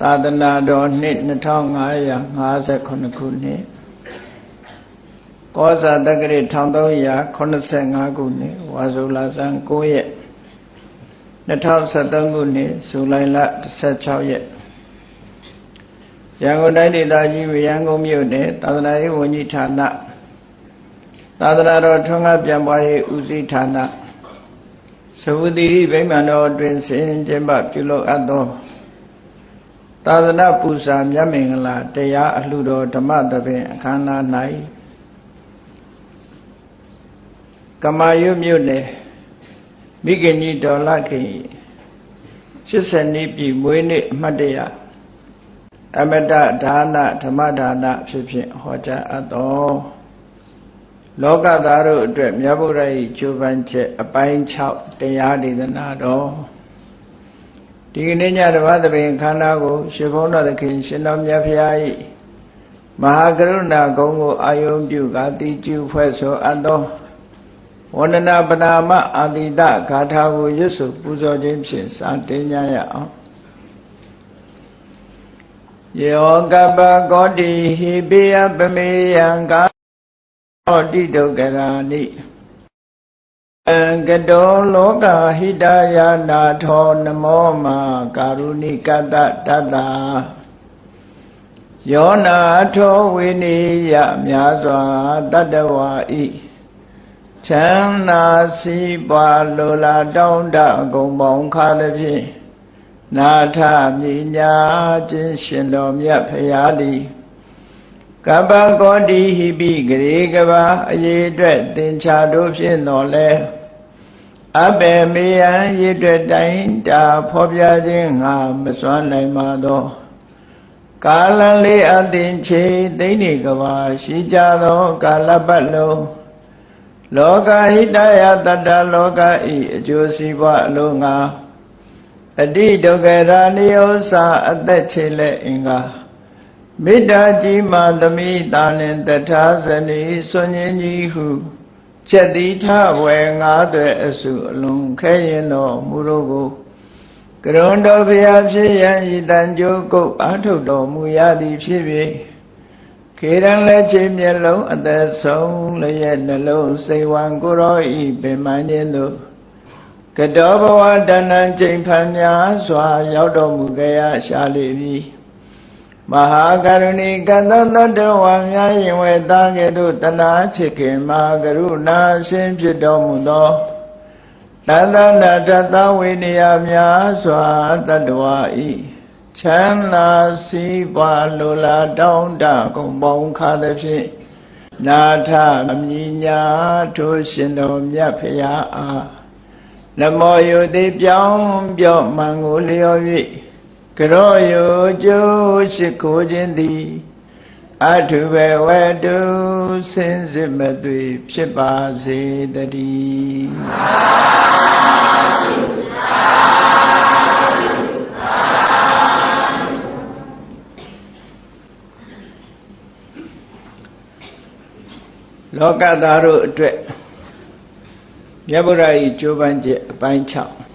သာသနာတော်နှစ်2558ခုနှစ်ကောဇာတက္ကရာ1385ခုနှစ်ဝါဆိုလာဇန်9ရက်2023ခုနှစ်ဇူလိုင်လ16ရက်ရန်ကုန်တိုင်းဒေသကြီးဝရန်ကုန်မြို့နယ်သာသနာရေးဝန်ကြီးဌာနသာသနာတော်ထွန်းကားပြန်ပွားရေးဦးစီးဌာနသဝတိရိဗိမာန်တော်အတွင်ဆင်ကျင်းပပြုလုပ်အပ်သော သာသနာပူဇာမြတ်မင်္ဂလာတရားအလှတော်ဓမ္မသဘင်အခမ်းအနား၌ကမာယုမြို့နယ်မိခင်ကြီးဒေါ်လခင်80နှစ်ပြည့်မွေးနေ့အမှတ်တရအမတဒါနဓမ္မဒါနဖြစ်ဖြင့်ဟောကြားအပ်သောလောကသားတို့အတွက်မြတ်ဗုဒ္ဓ၏ကျိုးပန်းချက်အပိုင်း6တရားဒေသနာတော် ဒီကနေ့ညဓမ္မသဘင်ခန္ဓာကိုရှင်ဘုန်းတော်သခင်ရှင်တော်မြတ်ဖရာ၏မဟာကရုဏာဂုဏ်ကိုအာယုံပြုကာတိကျူဖွဲ့ဆိုအပ်သောဝန္ဒနာပနာမအာတိတဂါထာကိုရွတ်ဆိုပူဇော်ခြင်းဖြင့်စာတင်ကြရအောင်ယောကပကောတိဟိပိယပမေယံကာဟောတိဒုက္ကရာနိ အံကတောလောကဟိတယာနာထောနမောမာကာရုဏိကတတတ္တာယောနာထောဝိနိယမြာစွာတတ္တဝါဤချမ်းသာစီးပွားလိုလားတောင်းတအကုန်ပေါင်းခါသဖြင့်နာထမြညာခြင်းရှင်တော်မြတ်ဖရာသည်ကပ္ပကောတိဟိပိဂရေကဘာအရေးအတွက်သင်္ချာတို့ဖြင့်တော်လဲ အဘေမေယံရည်အတွက်တိုင်းတာဖော်ပြခြင်းငါမစွမ်းနိုင်ပါသောကာလလေးအသင်ချေသိနေကဘာရှိကြသောကာလပတ်လုံးလောကဟိတယတတ္တလောကဤအကျိုးစီးပွားအလုံးငါအတိဒုက္ခရာနိယောစာအသက်ချေလက်အင်္ဂါမေတ္တာကြီးမှသမိတာနှင့်တထာဇနီဆွန်ញင်းကြီးဟု ချက်တိထဝယ်ငါးသွဲအစုအလုံးခဲရင်တော်မူတို့ကိုကရုဏတော်ဘုရားဖြစ်ရန်ဤတန်ကြိုးကုတ်အာထုတ်တော်မူရသည်ဖြစ်၍ခေရန်လက်ချင်းမျက်လုံးအသက်ဆုံးလျက်နှလုံးစိတ်ဝံကိုရောဤပင်မခြင်းတို့ကတောဘဝတဏ္ဏချိန်ဖန်များစွာ ရောက်တော်မူကြရရှာလိမ့်မည် မဟာကရုဏီကတသတ္တဝါများယင်ဝေသားကဲ့သို့တနာချစ်ခင်မဟာကရုဏာရှင်ဖြစ်တော်မူသောတသနာတသဝိနည်းများစွာတတ္တဝါဤချမ်းသာစီးပွားလိုလားတောင်းတကုန်ပေါင်းခါသဖြင့်နာထအမြညာထိုရှင်တော်မြတ်ဖရာအားနမောယုတိပြောင်းပြော့မှန်ကိုလျော်၍ ကရောယုကျိုးရှိခိုးခြင်းသည်အထုဘဝတုစင်စစ်မသွေဖြစ်ပါစေတည်းလောကသားတို့အတွက်မြတ်ဗုဒ္ဓ၏ကြိုးပမ်းချက်အပိုင်း6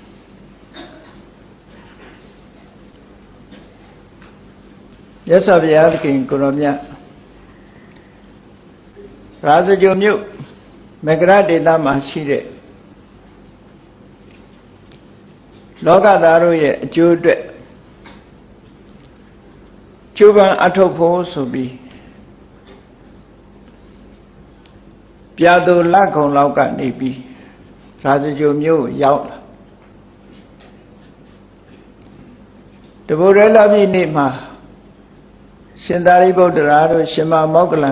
မြတ်စွာဘုရားသခင်ကိုရောမြတ်ရာဇဂိုမြို့မကရဒေသမှာရှိတဲ့လောကသားတို့ရဲ့အကျိုးအတွက်ကျိုးပန်းအထုတ်ဖို့ဆိုပြီးပြာသူလက်ခုံလောက်ကနေပြီးရာဇဂိုမြို့ရောက်လာတဗုဒ္ဓလပြည့်နေ့မှာ ရှင်သာရိပုတ္တရာတို့ရှင်မမောကလံ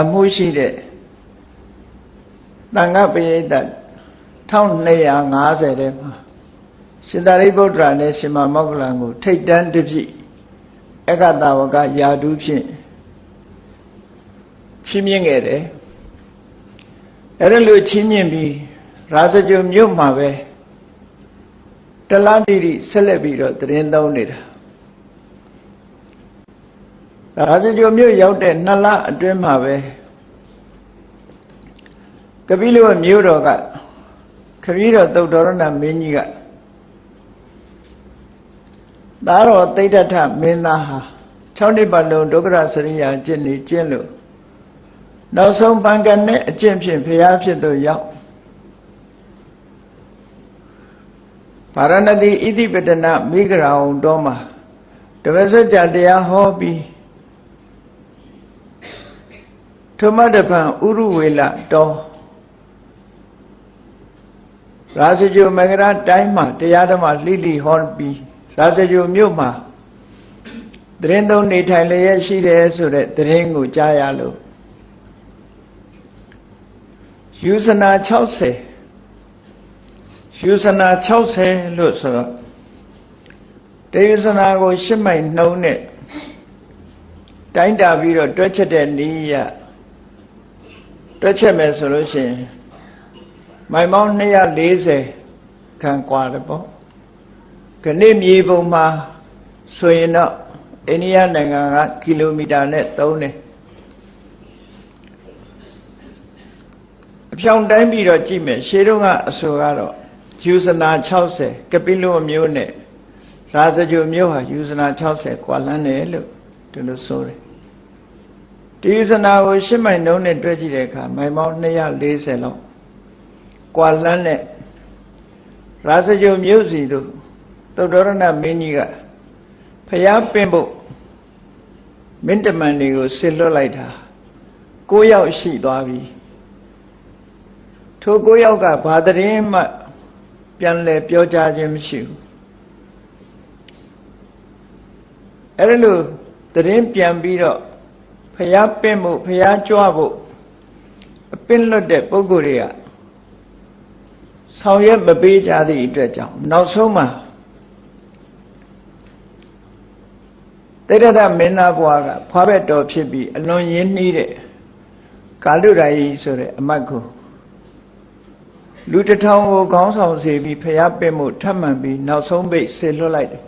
အမှုရှိတဲ့တန်ခပရိသတ်1250ထဲမှာရှင်သာရိပုတ္တရာနဲ့ရှင်မမောကလံကို ထိတ်တန်းတစ်ပြည့်အကတဝကယာတုဖြင့်ချင်းမြင့်ခဲ့တယ်အဲ့ဒါလို့ချင်းမြင့်ပြီးရာဇဂိုမြို့မှာပဲတလားတိတိဆက်လက်ပြီးတော့တရင်သုံးနေတာ ရာဇဂိုမြို့ရောက်တဲ့နှစ်လအတွင်းမှာပဲကပိလဝမြို့တော်ကခပီးတော်သုတ်တော်ရဏမင်းကြီးကသာတော်သိဋ္ဌထမင်းသားဟာ6နှစ်ပတ်လုံးဒုက္ခရစရိယာကျင့်နေကျင့်လို့နောက်ဆုံးပံကနဲ့အကျင့်ဖြင့်ဖျားဖြစ်သူရောက်ဗာရဏသီဣတိပတနမိဂရာအောင်တော်မှာတပည့်စကြတရားဟောပြီး ထုမတပံဥရုဝေလတော်ရာဇဂိုမဂရတိုင်းမှာတရားဓမ္မလှိလိဟောပြီးရာဇဂိုမြို့မှာတရင်သုံးနေထိုင်လျက်ရှိတယ်ဆိုတဲ့တရင်ကိုကြားရလို့ယူဇနာ60ယူဇနာ60လို့ဆိုတော့တေယူဇနာကို ရှစ်မိုင်နှုံးနဲ့တိုင်းတာပြီးတော့တွက်ချက်တဲ့နီးရ တွက်ချက်မယ်ဆိုလို့ရှိရင်မိုင်ပေါင်း240ခန့်กว่าတယ်ပေါ့ခဏမြေပုံမှာဆိုရင်တော့အိန္ဒိယနိုင်ငံကကီလိုမီတာနဲ့3တယ်အဖြောင်တိုင်းပြီးတော့ကြည့်မယ်ရှေးတုန်းကအဆိုကတော့ယူဇနာ60ကပိလုမျိုးနဲ့ရာဇဂိုမျိုးဟာယူဇနာ60กว่าလမ်းတယ်လို့ဒီလိုဆိုတယ် ဒီယူဇနာကိုရှစ်မိုင်နှုံးနဲ့တွဲကြည့်တဲ့အခါမိုင်ပေါင်း240လောက်กว่าလမ်းနဲ့ရာဇဂိုမျိုးစီတို့သုတ္တရဏမင်းကြီးကဖျားပင်ဖို့မင်းတမန်တွေကိုဆစ်လွတ်လိုက်တာ၉ယောက်ရှိသွားပြီထို၉ယောက်ကဘာတရင်မှပြန်လဲပြောကြခြင်းမရှိဘူးအဲ့ဒါလို့တရင်ပြန်ပြီးတော့ ဖျားပင့်ဖို့ဖျားကြွဖို့အပင့်လွတ်တဲ့ပုဂ္ဂိုလ်တွေကဆောင်ရွက်မပေးကြသည့်အတွက်ကြောင့်နောက်ဆုံးမှာတိရဒမင်းသားဘွားကဖွားဘက်တော်ဖြစ်ပြီးအလွန်ရင်းနှီးတဲ့ကာလုရာယီဆိုတဲ့အမတ်ကိုလူတစ်ထောင်ကိုခေါင်းဆောင်စေပြီးဖျားပင့်မှုထပ်မှန်ပြီးနောက်ဆုံးပိတ်ဆေလွတ်လိုက်တယ်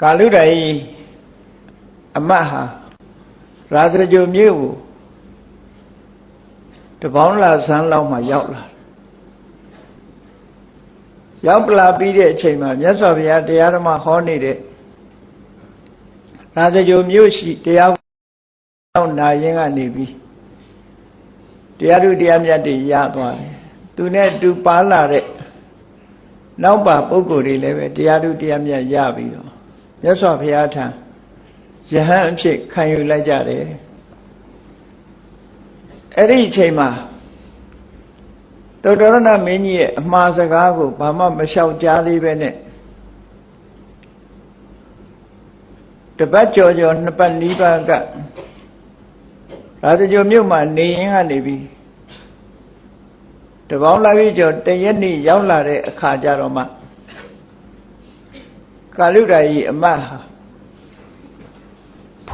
ကာလုရာယီ အမတ်ဟာရာဇဂိုမြို့ကိုတပေါင်းလာဆန်းလောက်မှရောက်လာရောက်လာပြီးတဲ့အချိန်မှာမြတ်စွာဘုရားတရားဓမ္မဟောနေတဲ့ရာဇဂိုမြို့ရှိတရားအောင်နာရင်ကနေပြီးတရားသူတရားမြတ်တွေရသွားတယ်သူနဲ့တူပါလာတဲ့နောက်ပါပုဂ္ဂိုလ်တွေလည်းပဲတရားသူတရားမြတ်ရပြီးတော့မြတ်စွာဘုရားထံ ယဟန်အဖြစ်ခံယူလိုက်ကြတယ်အဲ့ဒီအချိန်မှာသုတ္တရဏမင်းကြီးရဲ့အမှားစကားကိုဘာမှမလျှောက်ကြားသေးပဲနဲ့တပတ်ကြော်ကြော်နှစ်ပတ်နီးပါးကရာဇဂိုမြို့မှာနေရင်ကနေပြီးတပေါင်းလာပြီးကြော်တရက်နေ့ရောက်လာတဲ့အခါကျတော့မှကာလုဒ္ဒာကြီးအမတ်ဟာ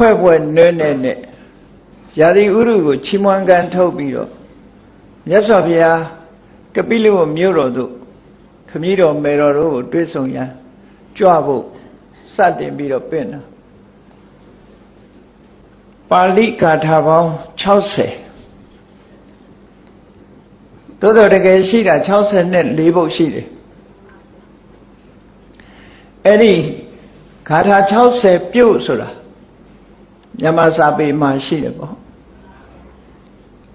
ဖွဲ့ဖွဲ့နွဲ့နဲ့နဲ့ရာသီဥရုကိုချီးမွမ်းကန်ထုတ်ပြီးတော့မြတ်စွာဘုရားကပိလဝမြို့တော်သို့ခမည်းတော်မေတော်တို့ကိုတွေ့ဆုံရန်ကြွဖို့စတင်ပြီးတော့ပြင်တာပါဠိကာထာပေါင်း60သို့တော်တကယ်ရှိတာ60နဲ့4ပုဒ်ရှိတယ်အဲ့ဒီဂါထာ60ပြုတ်ဆိုတာ မြန်မာစာပေမှာရှိတယ်ပေါ့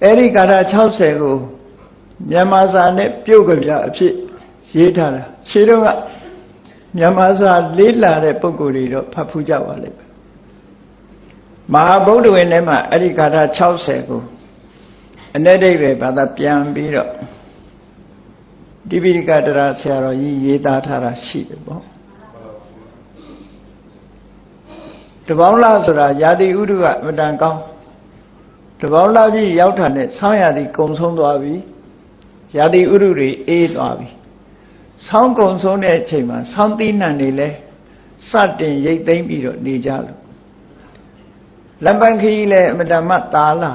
အဲ့ဒီဂါထာ60ကိုမြန်မာစာနဲ့ပြုတ်ကြပြအဖြစ်ရေးထားတာရှင်းတော့ကမြန်မာစာလေးလာတဲ့ပုံကိုယ်တွေတော့ဖတ်ဖူးကြပါလိမ့်မယ်မဟာဗုဒ္ဓဝင်ထဲမှာအဲ့ဒီဂါထာ60ကိုအ내ဒိဗ္ဗေဘာသာပြန်ပြီးတော့တိပိဋကတရာဆရာတော်ကြီးရေးသားထားတာရှိတယ်ပေါ့ တပေါင်းလားဆိုတာယာတိဥဒုကအမတန်ကောင်းတပေါင်းလားပြီးရောက်တာနဲ့ဆောင်းရာသီကုံဆုံးသွားပြီရာသီဥရုတွေအေးသွားပြီဆောင်းကုံဆုံးတဲ့အချိန်မှာဆောင်းသီးနှံတွေလဲစတင်ရိတ်သိမ်းပြီးတော့နေကြလို့လပန်ခကြီးလည်းအမတမတာလာ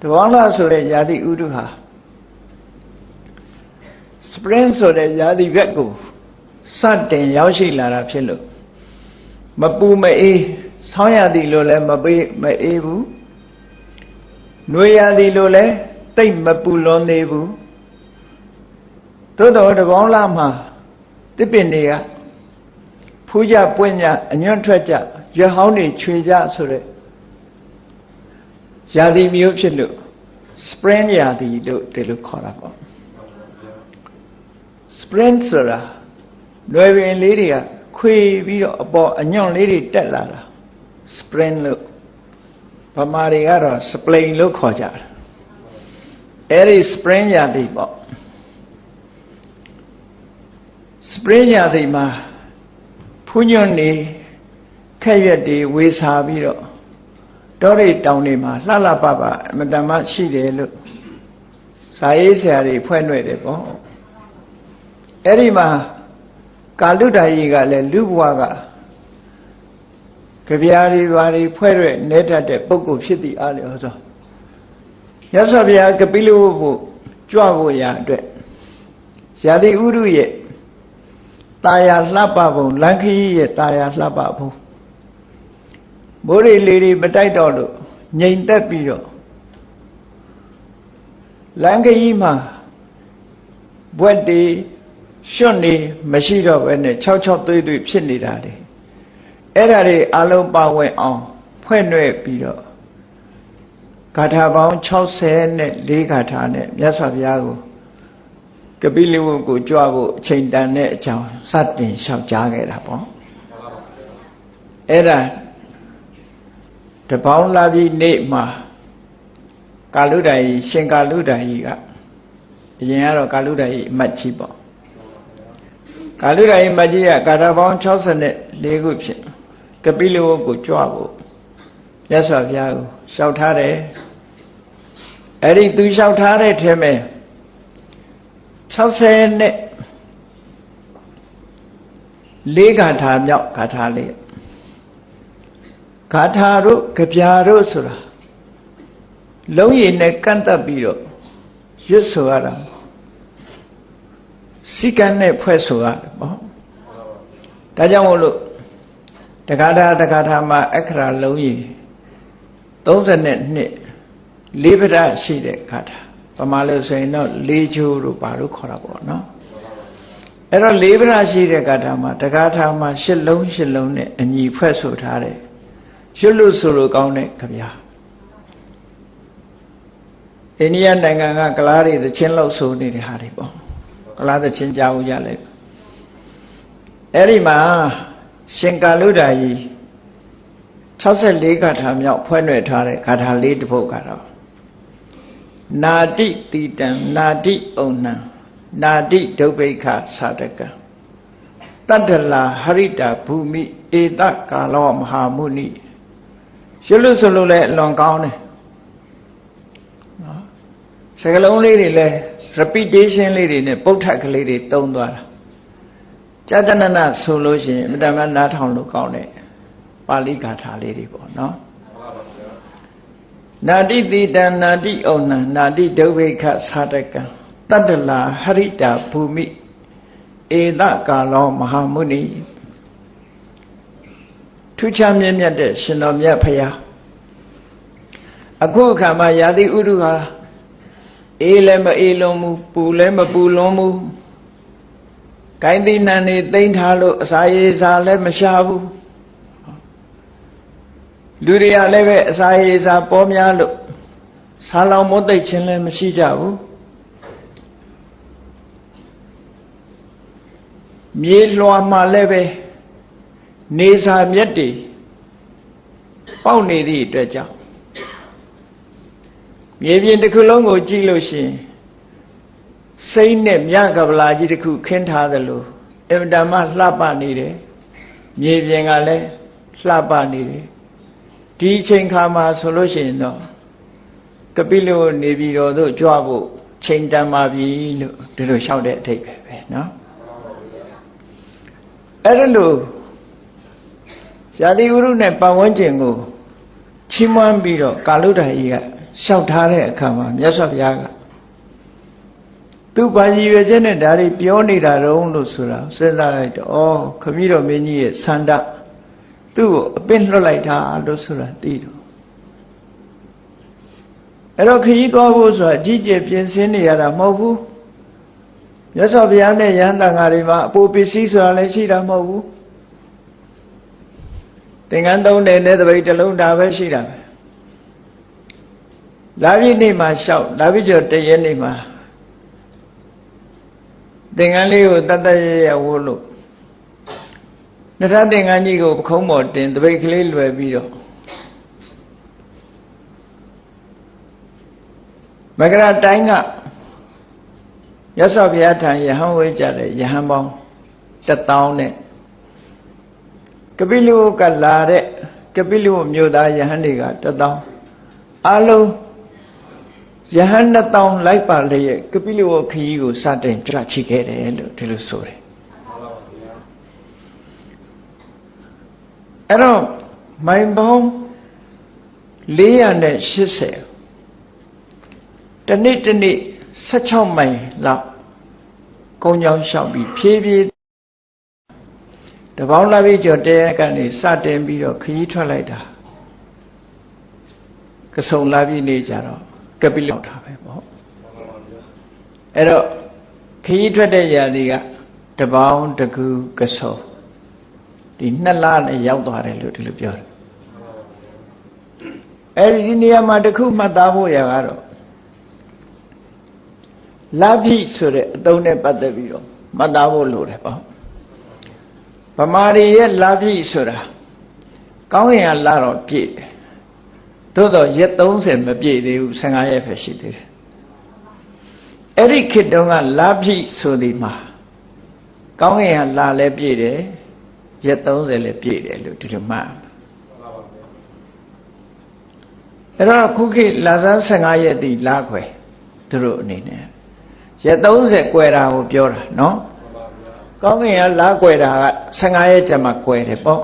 တပေါင်းလားဆိုတဲ့ယာတိဥရုဟာ spring ဆိုတဲ့ယာတိဘက်ကိုစတင်ရောက်ရှိလာတာဖြစ်လို့ မပူမအေးဆောင်းရသည်လို့လည်းမပေးမအေးဘူးနှွေရသည်လို့လည်းတိတ်မပူလွန်သေးဘူးသို့တော်တပေါင်းလာမှာတတစ်ပင်တွေကဖူးကြပွင့်ကြအညွန့်ထွက်ကြရွက်ဟောင်းတွေခြွေကြဆိုတဲ့ရာသီမျိုးဖြစ်လို့ spring ရာသီလို့ဒီလိုခေါ်တာပေါ့ spring ဆိုတာလွယ်ပင်လေးတွေက ခွေပြီးတော့အပေါ်အညွန့်လေးတွေတက်လာတာ spring လို့ဗမာတွေကတော့ spring လို့ခေါ်ကြတယ်အဲ့ဒီ spring ရာသီပေါ့ spring ရာသီမှာဖူးညွန့်နေခက်ရွက်တွေဝေစာပြီးတော့တောရိတောင်တွေမှာလှလှပပအမတန်မရှိတယ်လို့ဇာရေးဆရာတွေဖွဲ့နှွဲ့တယ်ပေါ့အဲ့ဒီမှာ ကာလုဒ္ဒာကြီးကလည်းလူဘဝကကြပြားတွေဘာတွေဖွဲ့ရွက်နေတတ်တဲ့ပုဂ္ဂိုလ်ဖြစ်သည်အားလျော်သောမြတ်စွာဘုရားကပိလဝုဖို့ကြွဖို့ရာအတွက်ရာတိဥရုရဲ့ตาယာလှပပုံလန်ခီးရဲ့ตาယာလှပပုံမိုးရီလေးတွေမတိုက်တော့လို့ငြိမ်သက်ပြီးတော့လန်ခီးမှာဘွက်တွေ ရွှွတ်နေမရှိတော့ဘဲနဲ့၆၆သွေးသွေးဖြစ်နေတာလေအဲ့ဒါတွေအလုံးပါဝင်အောင်ဖွဲ့နှဲ့ပြီးတော့ဂါထာပေါင်း60နဲ့၄ဂါထာနဲ့မြတ်စွာဘုရားကိုကပိလဝုကိုကြွဖို့အချိန်တန်တဲ့အကြောင်းစတင်လျှောက်ကြားခဲ့တာပေါ့အဲ့ဒါတပေါင်းလာပြီးနေ့မှာကာလုဒ္ဒာကြီးရှင်ကာလုဒ္ဒာကြီးကအရင်ကတော့ကာလုဒ္ဒာကြီးအမတ်ကြီးပေါ့ ကာလုဒ္ဒာကြီးမတ်ကြီးကကာထာပေါင်း64ခုဖြစ်ကပိလဝုကိုကြွဖို့မြတ်စွာဘုရားကိုလျှောက်ထားတယ်အဲ့ဒီသူလျှောက်ထားတဲ့ထဲမှာ60နဲ့လေးဂါထာမြောက်ဂါထာလေးဂါထာတို့ကြပြာတို့ဆိုတာလုံးရည်နဲ့ကန့်တက်ပြီးတော့ရွတ်ဆိုရတာ စိကံနဲ့ဖွဲ့ဆိုရတယ်ပေါ့ဒါကြောင့်မို့လို့တက္ကထာတက္ကထာမှာအခရာလုံးရည်32လေးပဒရှိတဲ့ဂါထာပမာလို့ဆိုရင်တော့လေးချိုးတို့ဘာလို့ခေါ်တာပေါ့နော်အဲ့တော့လေးပဒရှိတဲ့ဂါထာမှာတက္ကထာမှာရှစ်လုံးရှစ်လုံးနဲ့အညီဖွဲ့ဆိုထားတယ်ရွတ်လို့ဆိုလို့ကောင်းတဲ့ခဗျာအိန္ဒိယနိုင်ငံကကလားတွေသချင်းလောက်ဆိုနေတဲ့ဟာတွေပေါ့ ကလားသချင်းကြားဦးကြလဲအဲ့ဒီမှာရှင်ကာလုဒ္ဒာကြီး64ဂါထာမြောက်ဖွဲ့နှွယ်ထားတဲ့ဂါထာလေးတစ်ပုဒ်ကတော့နာတိတိတံနာတိဩနံနာတိဒုဗ္ဗိခသာတကံတတ္တလာဟရိတာဘူမိဧတကာလောမဟာမုနိရွတ်လို့ဆိုလို့လည်းအလွန်ကောင်းတယ်နော်စကလုံးလေးတွေလည်း repetition လေးတွေနဲ့ပုဋ္ဌကလေးတွေတုံးသွားတာကြာတနနဆိုလို့ရှိရင်အမတမနားထောင်လို့ကောင်းတယ်ပါဠိဂါထာလေးတွေပေါ့နော်နာတိတိတံနာတိဩနံနာတိဒုဗ္ဗိခသာတကံတတ္တလာဟရိတာဘူမိဧတကာလောမဟာမုနိထူးခြားမြင့်မြတ်တဲ့ရှင်တော်မြတ်ဖရာအခုအခါမှာယာတိဥရုဟာ အေးလည်းမအေးလုံးဘူးပူလည်းမပူလုံးဘူးကိုင်းတိနန်နေသိမ့်ထားလို့အစာရေစာလည်းမရှာဘူးလူတွေကလည်းပဲအစာရေစာပေါ်များလို့ဆာလောင်မုတ်သိပ်ခြင်းလည်းမရှိကြဘူးမြေလွှာမှာလည်းပဲနေစာမြက်တွေပေါက်နေသည့်အတွက်ကြောင့် မြေပြင်တစ်ခုလုံးကိုကြည့်လို့ရှိရင်စိမ့်နဲ့မြကပလာကြီးတစ်ခုခင်းထားသလိုအင်တမလှပနေတယ်မြေပြင်ကလည်းလှပနေတယ်ဒီအချိန်ခါမှာဆိုလို့ရှိရင်တော့ကပိလနေပြည်တော်သို့ကြွဖို့ချိန်တန်ပါပြီလို့ဒီလိုလျှောက်တဲ့အထိပ်ပဲပဲเนาะအဲ့ဒါလို့ရာသီဥရုနဲ့ပတ်ဝန်းကျင်ကိုချီးမွမ်းပြီးတော့ကာလုဒ္ဒကြီးက လျှောက်ထားတဲ့အခါမှာမြတ်စွာဘုရားကသူပါရည်ရွယ်ချက်နဲ့ဒါတွေပြောနေတာတော့လို့ဆိုတာစဉ်းစားလိုက်တော့ဩခမည်းတော်မင်းကြီးရဲ့ဆန္ဒသူ့ကိုအပင့်လွတ်လိုက်တာလို့ဆိုတာသိတော့အဲ့တော့ခရီးသွားဖို့ဆိုတာကြီးကျယ်ပြင်ဆင်နေရတာမဟုတ်ဘူးမြတ်စွာဘုရားနဲ့ယဟန်တန်ဃာတွေမှာအပူပစ္စည်းဆိုတာလည်းရှိတာမဟုတ်ဘူးသင်္ကန်းသုံးတယ်နဲ့တပိတ်တစ်လုံးဒါပဲရှိတာပဲ လာပြီနေ့မှာလျှောက်လာပြီကျော်တရက်နေ့မှာသင်္ကန်းလေးကိုတတ်တတ်ရရဝိုးလို့နထသင်္ကန်းကြီးကိုပခုံးပေါ်တင်တပိတ်ကလေးလွယ်ပြီးတော့မကရတိုင်းကရသော်ဘုရားထံယဟန်ဝေးကြတဲ့ယဟန်ပေါင်း1000နဲ့ကပိလုကလာတဲ့ကပိလုမြို့သားယဟန်တွေက1000အလုံး ယဟန်1000လိုက်ပါလျက်ကပိလုခရီးကိုစတင်ကြချိခဲ့တယ်လို့ဒီလိုဆိုတယ်အဲ့တော့မိုင်ပေါင်း480တနေ့တနေ့16မိုင်လောက်ကုန်းချောင်းလျှောက်ပြီးဖြည်းဖြည်းတပေါင်းလာပြီးကြော်တဲကနေစတင်ပြီးတော့ခရီးထွက်လိုက်တာကစုံလာပြီးနေကြတော့ ကပိလောက်တာပဲပေါ့အဲ့တော့ခရီးထွက်တဲ့ຢာဒီကတပေါင်းတကူကစုံဒီနှစ်လနဲ့ရောက်သွားတယ်လို့ဒီလိုပြောတယ်အဲ့ဒီနေရာမှာတခုမှတ်သားဖို့ရကတော့လာပြီဆိုတဲ့အသုံးနဲ့ပတ်သက်ပြီးတော့မှတ်သားဖို့လိုတယ်ပေါ့ဗမာတွေရဲ့လာပြီဆိုတာကောင်းရင်ကလာတော့ပြည့်တယ် သို့တော့ရက်30မပြည့်သေးဘူး15ရက်ပဲရှိသေးတယ်အဲ့ဒီခေတ်တုန်းကလာပြီဆိုဒီမှာကောင်းရင်ကလာလဲပြည့်တယ်ရက်30လဲပြည့်တယ်လို့ဒီလိုမှတ်အဲ့တော့ခုခေတ်လာဆန်း15ရက်တိလာခွဲသူတို့အနေနဲ့ရက်30ကွယ်တာကိုပြောတာနော်ကောင်းကင်ကလာကွယ်တာက15ရက်ကျမှကွယ်တယ်ပေါ့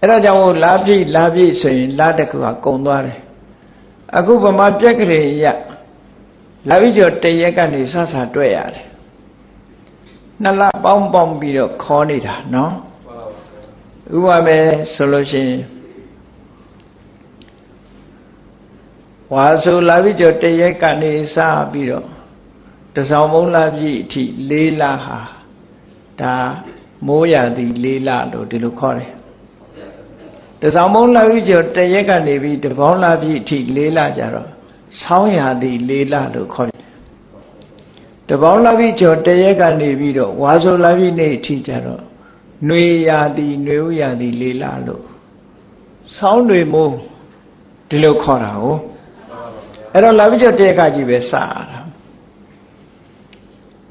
အဲ့ဒါကြောင့်မို့လာပြည့်လာပြည့်ဆိုရင်လာတကူကကုံသွားတယ်အခုဗမာပြက်ကလေးရလာပြီးကျော်တရက်ကနေစဆာတွေ့ရတယ်နှစ်လပေါင်းပေါင်းပြီးတော့ခေါ်နေတာနော်ဥပမာပဲဆိုလို့ရှိရင်ဝါဆိုလာပြီးကျော်တရက်ကနေစပြီးတော့တစောင်းမုံလာပြည့်အထိလေးလဟာဒါမိုးရသည်လေးလလို့ဒီလိုခေါ်တယ် တစောင်းမုံလာပြည့်ကျော်တရက်ကနေပြီးတပေါင်းလာပြည့်အထိလေးလကြတော့ဆောင်းရသည်လေးလလို့ခေါ်တယ်တပေါင်းလာပြည့်ကျော်တရက်ကနေပြီးတော့ဝါဆိုလာပြည့်နေ့အထိကြတော့ຫນွေရသည်ຫນွေဥရသည်လေးလလို့ဆောင်းတွေမိုးဒီလိုခေါ်တာဟုတ်အဲ့တော့လာပြည့်ကျော်တရက်ကကြီးပဲစရတာ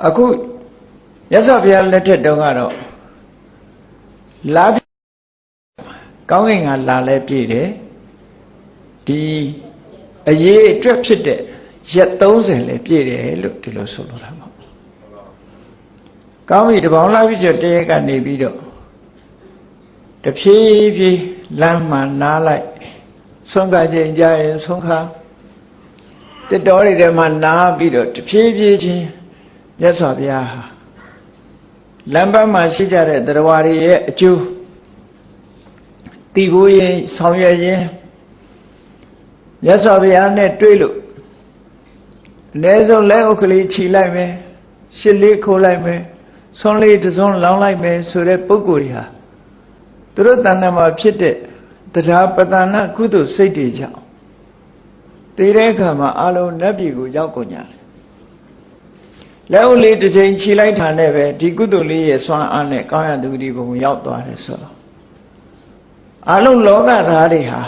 အခုရသော်ဘုရားလက်ထက်တုန်းကတော့လာ ကောင်းကင်ကလာလဲပြည့်တယ်ဒီအရေးအတွက်ဖြစ်တဲ့ရက်30လဲပြည့်တယ်လို့ဒီလိုဆိုလိုတာပေါ့ကောင်းပြီတပေါင်းလာပြီးကျတရက်ကနေပြီးတော့တဖြည်းဖြည်းလမ်းမှနားလိုက်ဆုံးခါချိန်ကြရင်ဆုံးခါတစ်တော်တွေထဲမှာနားပြီးတော့တဖြည်းဖြည်းချင်းမြတ်စွာဘုရားဟာလမ်းပန်းမှာရှိကြတဲ့တရားဝါတွေရဲ့အကျိုး တည်ဖို့ရင်ဆောင်ရွက်ရင်မြတ်စွာဘုရားနဲ့တွေ့လို့အ ਨੇ ဆုံးလက်ဥက္ကလေးခြိလိုက်မယ်ရှစ်လေးခိုးလိုက်မယ်ဆွန်းလေးတစ်စွန်းလောင်းလိုက်မယ်ဆိုတဲ့ပုဂ္ဂိုလ်တွေဟာသူတို့တဏ္ဍာမှာဖြစ်တဲ့တရားပတနာကုသိုလ်စိတ်တွေကြောင့်တည်တဲ့အခါမှာအလုံးနတ်ပြည်ကိုရောက်ကုန်ကြတယ်လက်ဦးလေးတစ်ချိန်ခြိလိုက်တာနဲ့ပဲဒီကုသိုလ်လေးရဲ့စွမ်းအားနဲ့ကောင်းရသူဒီဘုံရောက်သွားတယ်ဆိုတော့ အလုံးလောကသားတွေဟာ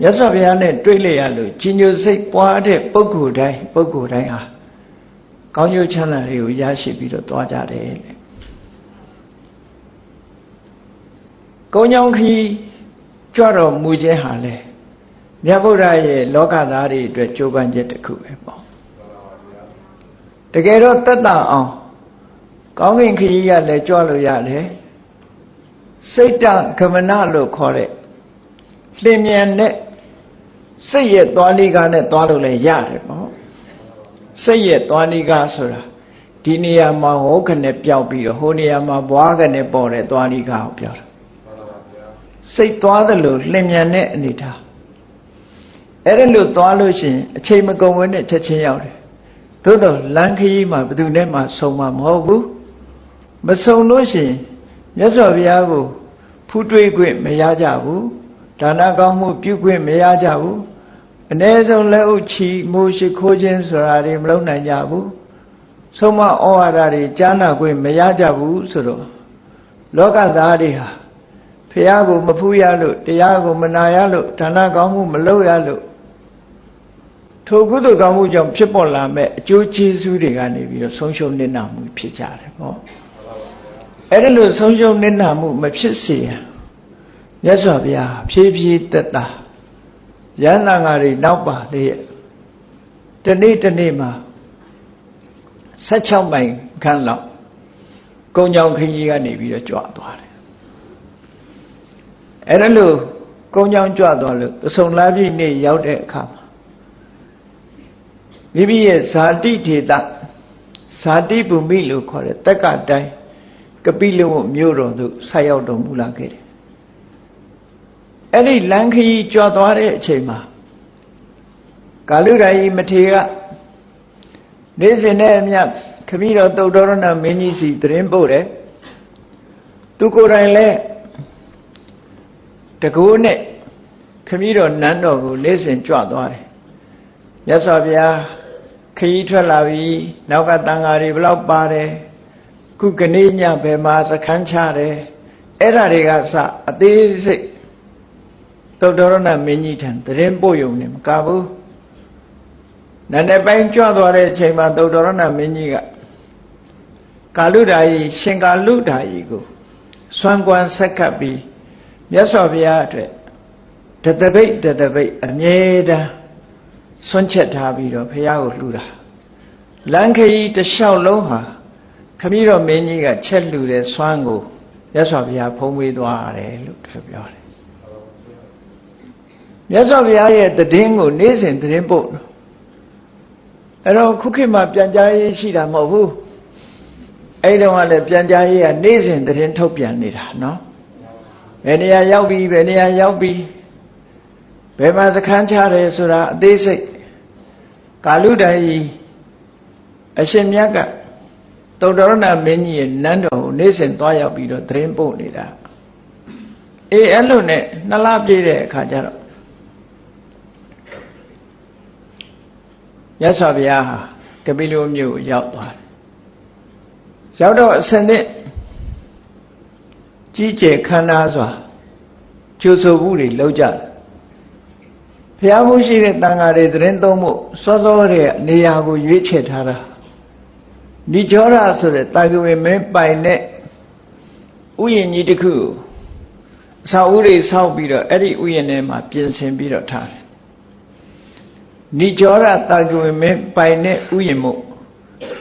မြတ်စွာဘုရားနဲ့တွေ့လျရလို့ကြီးညိုစိတ်ပွားတဲ့ပုဂ္ဂိုလ်တိုင်းပုဂ္ဂိုလ်တိုင်းဟာကောင်းကျိုးချမ်းသာတွေကိုရရှိပြီးတော့သွားကြတယ်လေကုန်းကြောင်းခီးကြွတော်မူခြင်းဟာလေမြတ်ဗုဒ္ဓရဲ့လောကသားတွေအတွက်ကြိုးပမ်းချက်တစ်ခုပဲပေါ့တကယ်တော့တက်တာအောင်ကောင်းကင်ခရီးကလည်းကြွလို့ရတယ် စိတ်တကမနလို့ခေါ်တဲ့လင်မြန်တဲ့စိတ်ရဲ့သွားလိကားနဲ့သွားလို့လည်းရတယ်ပေါ့စိတ်ရဲ့သွားလိကားဆိုတာဒီနေရာမှာဟောခနဲ့ပျောက်ပြီးတော့ဟိုနေရာမှာဘွားခနဲ့ပေါ်တဲ့သွားလိကားကိုပြောတာစိတ်သွားသလိုလင်မြန်တဲ့အနေထားအဲ့ဒါလို့သွားလို့ရှိရင်အချိန်မကုန်ဝဲနဲ့ချက်ချင်းရောက်တယ်သို့တော့လမ်းခရီးမှာဘယ်သူနဲ့မှဆုံမှာမဟုတ်ဘူးမဆုံလို့ရှိရင် မြတ်စွာဘုရားကိုဖူးတွေးခွင့်မရကြဘူးဒါနကောင်းမှုပြုခွင့်မရကြဘူးအ ਨੇ ဆုံးလက်ဥချီမိုးရှိခိုးခြင်းဆိုတာတွေမလုပ်နိုင်ကြဘူးဆုံးမဩဝါဒတွေကြားနာခွင့်မရကြဘူးဆိုတော့လောကသားတွေဟာဖះကိုမဖူးရလို့တရားကိုမနာရလို့ဒါနကောင်းမှုမလုပ်ရလို့ထိုကုသိုလ်ကောင်းမှုကြောင့်ဖြစ်ပေါ်လာမဲ့အကျိုးကျေးဇူးတွေကနေပြီးတော့ဆုံးရှုံးနစ်နာမှုဖြစ်ကြတယ်ပေါ့ အဲ့ဒါလို့ဆုံးရှုံးနစ်နာမှုမဖြစ်စေရန်မြတ်စွာဘုရားဖြည်းဖြည်းသက်သာရဟန္တာငါတွေနောက်ပါလေတနေ့တနေ့မှာ16မိုင်ခန့်လောက်ကုံကြောင်ခကြီးကနေပြီးတော့ကြွသွားတယ်အဲ့ဒါလို့ကုံကြောင်ကြွသွားလို့သဆုံလာပြည့်နေ့ရောက်တဲ့အခါမှာမိမိရဲ့ဇာတိဒေတာဇာတိဘူမိလို့ခေါ်တဲ့တက္ကတိုင်း ကပိလဝမြို့တော်သို့ဆက်ရောက်တော်မူလာခဲ့တယ်အဲ့ဒီလမ်းခရီးကြွသွားတဲ့အချိန်မှာကာလုရာယီမထေရနေ့စဉ်နဲ့အမျှခမည်းတော်တုတ်တော်ရဏမင်းကြီးစီတရင်ပို့တယ်သူကိုယ်တိုင်လည်းတကိုးနဲ့ခမည်းတော်နန်းတော်ကိုနေ့စဉ်ကြွသွားတယ်မြတ်စွာဘုရားခရီးထွက်လာပြီနောက်ကတန်ဃာတွေဘလောက်ပါတယ် ခုကနေ့ညဘယ်မှာစခန်းချတယ်အဲ့ဓာတွေကစအသေးစိတ်သုတ္တရဏမင်းကြီးထံတရင်ပို့ယုံနေမကဘူးနန္ဒပိုင်းကြွသွားတဲ့အချိန်မှာသုတ္တရဏမင်းကြီးကကာလုဒာယီရှင်ကာလုဒာယီကိုစွမ်းကွမ်းဆက်ကပ်ပြီးမြတ်စွာဘုရားအတွက်တတပိတ်တတပိတ်အမြဲတမ်းဆွန့်ချက်ထားပြီးတော့ဘုရားကိုလှူတာလမ်းခရီးတစ်လျှောက်လုံးဟာ ခမည်းတော်မင်းကြီးကချက်လှူတဲ့စွမ်းကိုမြတ်စွာဘုရားဖုံးဝေးသွားတယ်လို့သူပြောတယ်မြတ်စွာဘုရားရဲ့တည်င်းကိုနေ့စဉ်တည်င်းပို့အဲ့တော့ခုခေတ်မှာပြန်ကြားရေးရှိတာမဟုတ်ဘူးအဲ့တုန်းကလည်းပြန်ကြားရေးကနေ့စဉ်တည်င်းထုတ်ပြန်နေတာနော်ဘယ်နေရာရောက်ပြီဘယ်နေရာရောက်ပြီဘယ်မှာစခန်းချတယ်ဆိုတာအသေးစိတ်ကာလုဒ္ဒယီအရှင်မြတ်ကသု တ္တရဏမင်းကြီးရဲ့နန်းတော်ကိုနေ့စဉ်သွားရောက်ပြီးတော့သတင်းပို့နေတာအေးအဲ့လိုနဲ့နှစ်လပြည့်တဲ့အခါကျတော့မြတ်စွာဘုရားဟာကပိလုမြို့ကိုရောက်သွားတယ်ရောက်တော့အစနစ်ကြီးကျယ်ခမ်းနားစွာကျိုးဆိုမှုတွေလုပ်ကြတယ်ဘုရားမှုရှိတဲ့တန်ဃာတွေသတင်းသုံးဖို့စောစောတဲ့နေရာကိုရွေးချယ်ထားတာ နိကြောရဆိုတဲ့တာကဝေမင်းပိုင်တဲ့ဥယျာဉ်ကြီးတစ်ခုအစာဥတွေဆောက်ပြီးတော့အဲ့ဒီဥယျာဉ်ထဲမှာပြင်ဆင်ပြီးတော့ထားတယ်နိကြောရတာကဝေမင်းပိုင်တဲ့ဥယျာဉ်မို့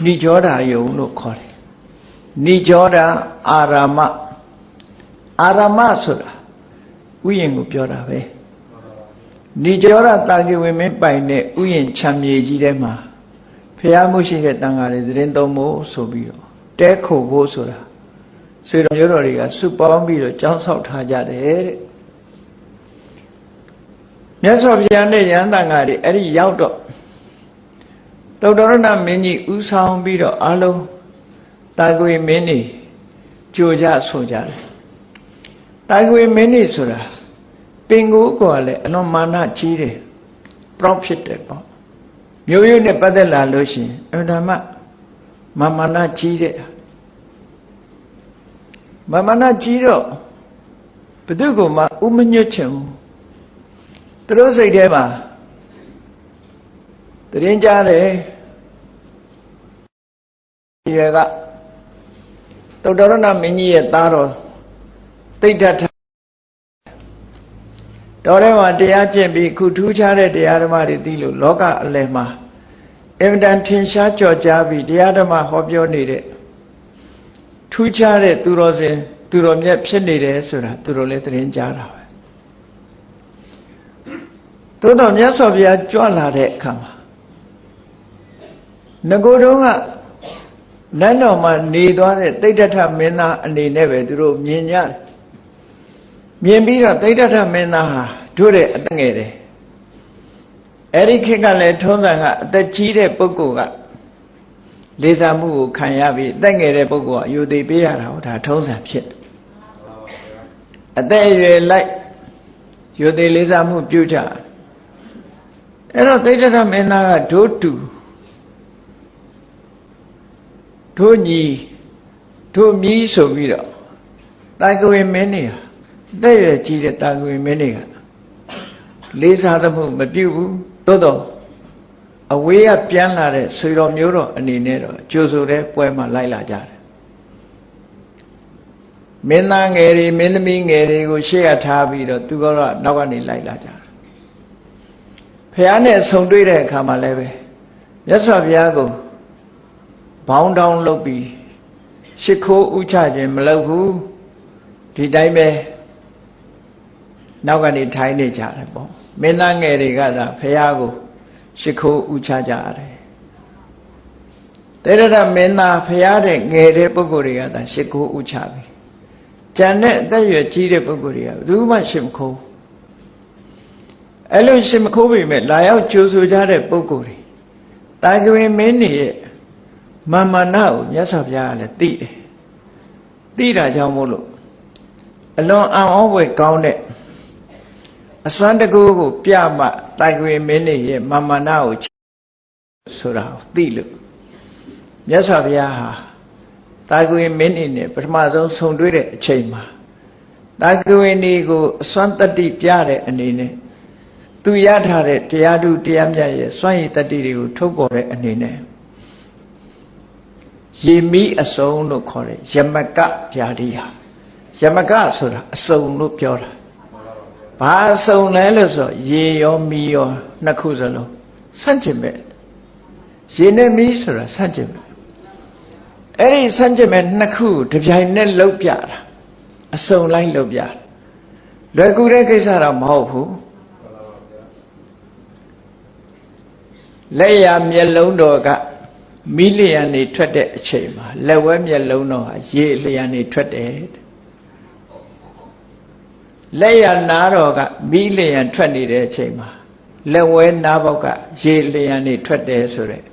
နိကြောဓာယုံလို့ခေါ်တယ်နိကြောဓာအာရမအာရမဆိုတာဥယျာဉ်ကိုပြောတာပဲနိကြောရတာကိဝေမင်းပိုင်တဲ့ဥယျာဉ်ချမ်းမြေကြီးထဲမှာ ဖះမှုရှိတဲ့တန်ဃာတွေသတင်းသုံးဖို့ဆိုပြီးတော့တဲခုဖို့ဆိုတာဆွေတော်ရိုးတော်တွေကစုပေါင်းပြီးတော့ကြောင်းဆောက်ထားကြတယ်တဲ့မြတ်စွာဘုရားနဲ့ယန္တန်ဃာတွေအဲ့ဒီရောက်တော့သုတ္တရဏမင်းကြီးဥဆောင်ပြီးတော့အလုံးတာကွေမင်းကြီးကြိုကြဆိုကြတယ်တာကွေမင်းကြီးဆိုတာပင်ကိုကလည်းအလွန်မာနကြီးတယ် proud ဖြစ်တယ်ပေါ့ မျိုးရိုးနဲ့ပတ်သက်လာလို့ရှိရင်အမှန်တမ်းမာမာနကြီးတဲ့မာမာနကြီးတော့ဘသူကမှဥမညွတ်ချင်ဘူးသူတို့စိတ်ထဲမှာတရင်ကြားတယ်ရွယ်ကတုတ်တော်ရဏမင်းကြီးရဲ့သားတော်တိဋ္ဌထ တော်ထဲမှာတရားကျင့်ပြီးခုထူးခြားတဲ့တရားဓမ္မတွေသိလို့လောကအလယ်မှာအင်မတန်ထင်ရှားကြော်ကြားပြီးတရားဓမ္မဟောပြောနေတဲ့ထူးခြားတဲ့သူတော်စင် သူတော်မြတ်ဖြစ်နေတယ်ဆိုတာသူတို့လည်းသတင်းကြားတာပဲသို့တော်မြတ်စွာဘုရားကြွလာတဲ့အခါမှာငကိုယ်တုံးကနန်းတော်မှာနေသွားတဲ့တိဋ္ဌထမင်းသားအနေနဲ့ပဲသူတို့မြင်ကြတယ် မြင်ပြီးတော့သိဋ္ဌထမင်းသားဟာတို့တဲ့အသက်ငယ်တယ်အဲ့ဒီခေတ်ကလည်းထုံးစံကအသက်ကြီးတဲ့ပုဂ္ဂိုလ်ကလေးစားမှုကိုခံရပြီးအသက်ငယ်တဲ့ပုဂ္ဂိုလ်ကအယူသေးပေးရတာဟောဒါထုံးစံဖြစ်တယ်အသက်အရွယ်လိုက်ယူသေးလေးစားမှုပြုကြအဲ့တော့သိတ္တရမင်းသားကဒို့တူတို့ညီတို့မြည်ဆိုပြီးတော့တာကဝေမင်းနေဟာ အသက်အရွယ်ကြီးတဲ့တာကဝေမင်းတွေကလေးစားသမှုမပြုဘူးသို့တော့အဝေးကပြန်လာတဲ့ဆွေတော်မျိုးတော်အနေနဲ့တော့ကြိုဆိုတဲ့ပွဲမှာလိုက်လာကြတယ်မင်းသားငယ်တွေမင်းသမီးငယ်တွေကိုရှေ့ကထားပြီးတော့သူကတော့နောက်ကနေလိုက်လာကြတယ်ဖះနဲ့ဆုံတွေ့တဲ့အခါမှာလည်းပဲမြတ်စွာဘုရားကိုဘောင်းတောင်းလုပ်ပြီးရှ िख ိုးဥချခြင်းမလုပ်ဘူးဒီတိုင်းပဲ နောက်ကနေထိုင်နေကြတယ်ပေါ့မင်းသားငယ်တွေကသာဖះကိုရှိခိုးဥချကြရတယ်တေရထမင်းသားဖះတဲ့ငယ်တဲ့ပုဂ္ဂိုလ်တွေကသာရှိခိုးဥချပြီကြံတဲ့အသက်ရွယ်ကြီးတဲ့ပုဂ္ဂိုလ်တွေကဘယ်သူမှရှိမခိုးအဲ့လိုရှိမခိုးပေမဲ့လာရောက်ကြိုးဆိုကြတဲ့ပုဂ္ဂိုလ်တွေတာကဝင်မင်းနေရဲ့မမနာကိုမြတ်စွာဘုရားကလည်းသိတယ်သိတာကြောင့်မို့လို့အလွန်အံ့ဩဖွယ်ကောင်းတဲ့ အစွမ်းတကူကိုပြမှတိုင်ခွေမင်းနေရဲ့မာမနာကိုဆိုတာကိုသိလို့မြတ်စွာဘုရားဟာတာကွေမင်းနေနဲ့ပထမဆုံးဆုံတွေ့တဲ့အချိန်မှာတာကွေနေကိုအစွမ်းတတ္တိပြတဲ့အနေနဲ့သူရထားတဲ့တရားသူတရားမြတ်ရဲ့စွန့်ရည်တတ္တိတွေကိုထုတ်ပေါ်တဲ့အနေနဲ့ရေမီးအစုံလို့ခေါ်တယ်ယမကဗျာတိဟာယမကဆိုတာအစုံလို့ပြောတာ ဘာအစုံလဲလို့ဆိုရေရောမီးရောနှစ်ခုစလုံးဆန့်ကျင်မဲ့ရေနဲ့မီးဆိုတာဆန့်ကျင်မဲ့အဲ့ဒီဆန့်ကျင်မဲ့နှစ်ခုတပြိုင်နက်လှုပ်ပြတာအစုံလိုက်လှုပ်ပြတာလွယ်ကူတဲ့ကိစ္စတော့မဟုတ်ဘူးလက်ရမျက်လုံးတော်ကမိလျံနေထွက်တဲ့အချိန်မှာလက်ဝဲမျက်လုံးတော်ဟာရေလျံနေထွက်တယ် လက်ရနားတော်ကမိလျံထွက်နေတဲ့အချိန်မှာလက်ဝဲနားဘောက်ကရေလျံနေထွက်တယ်ဆိုတဲ့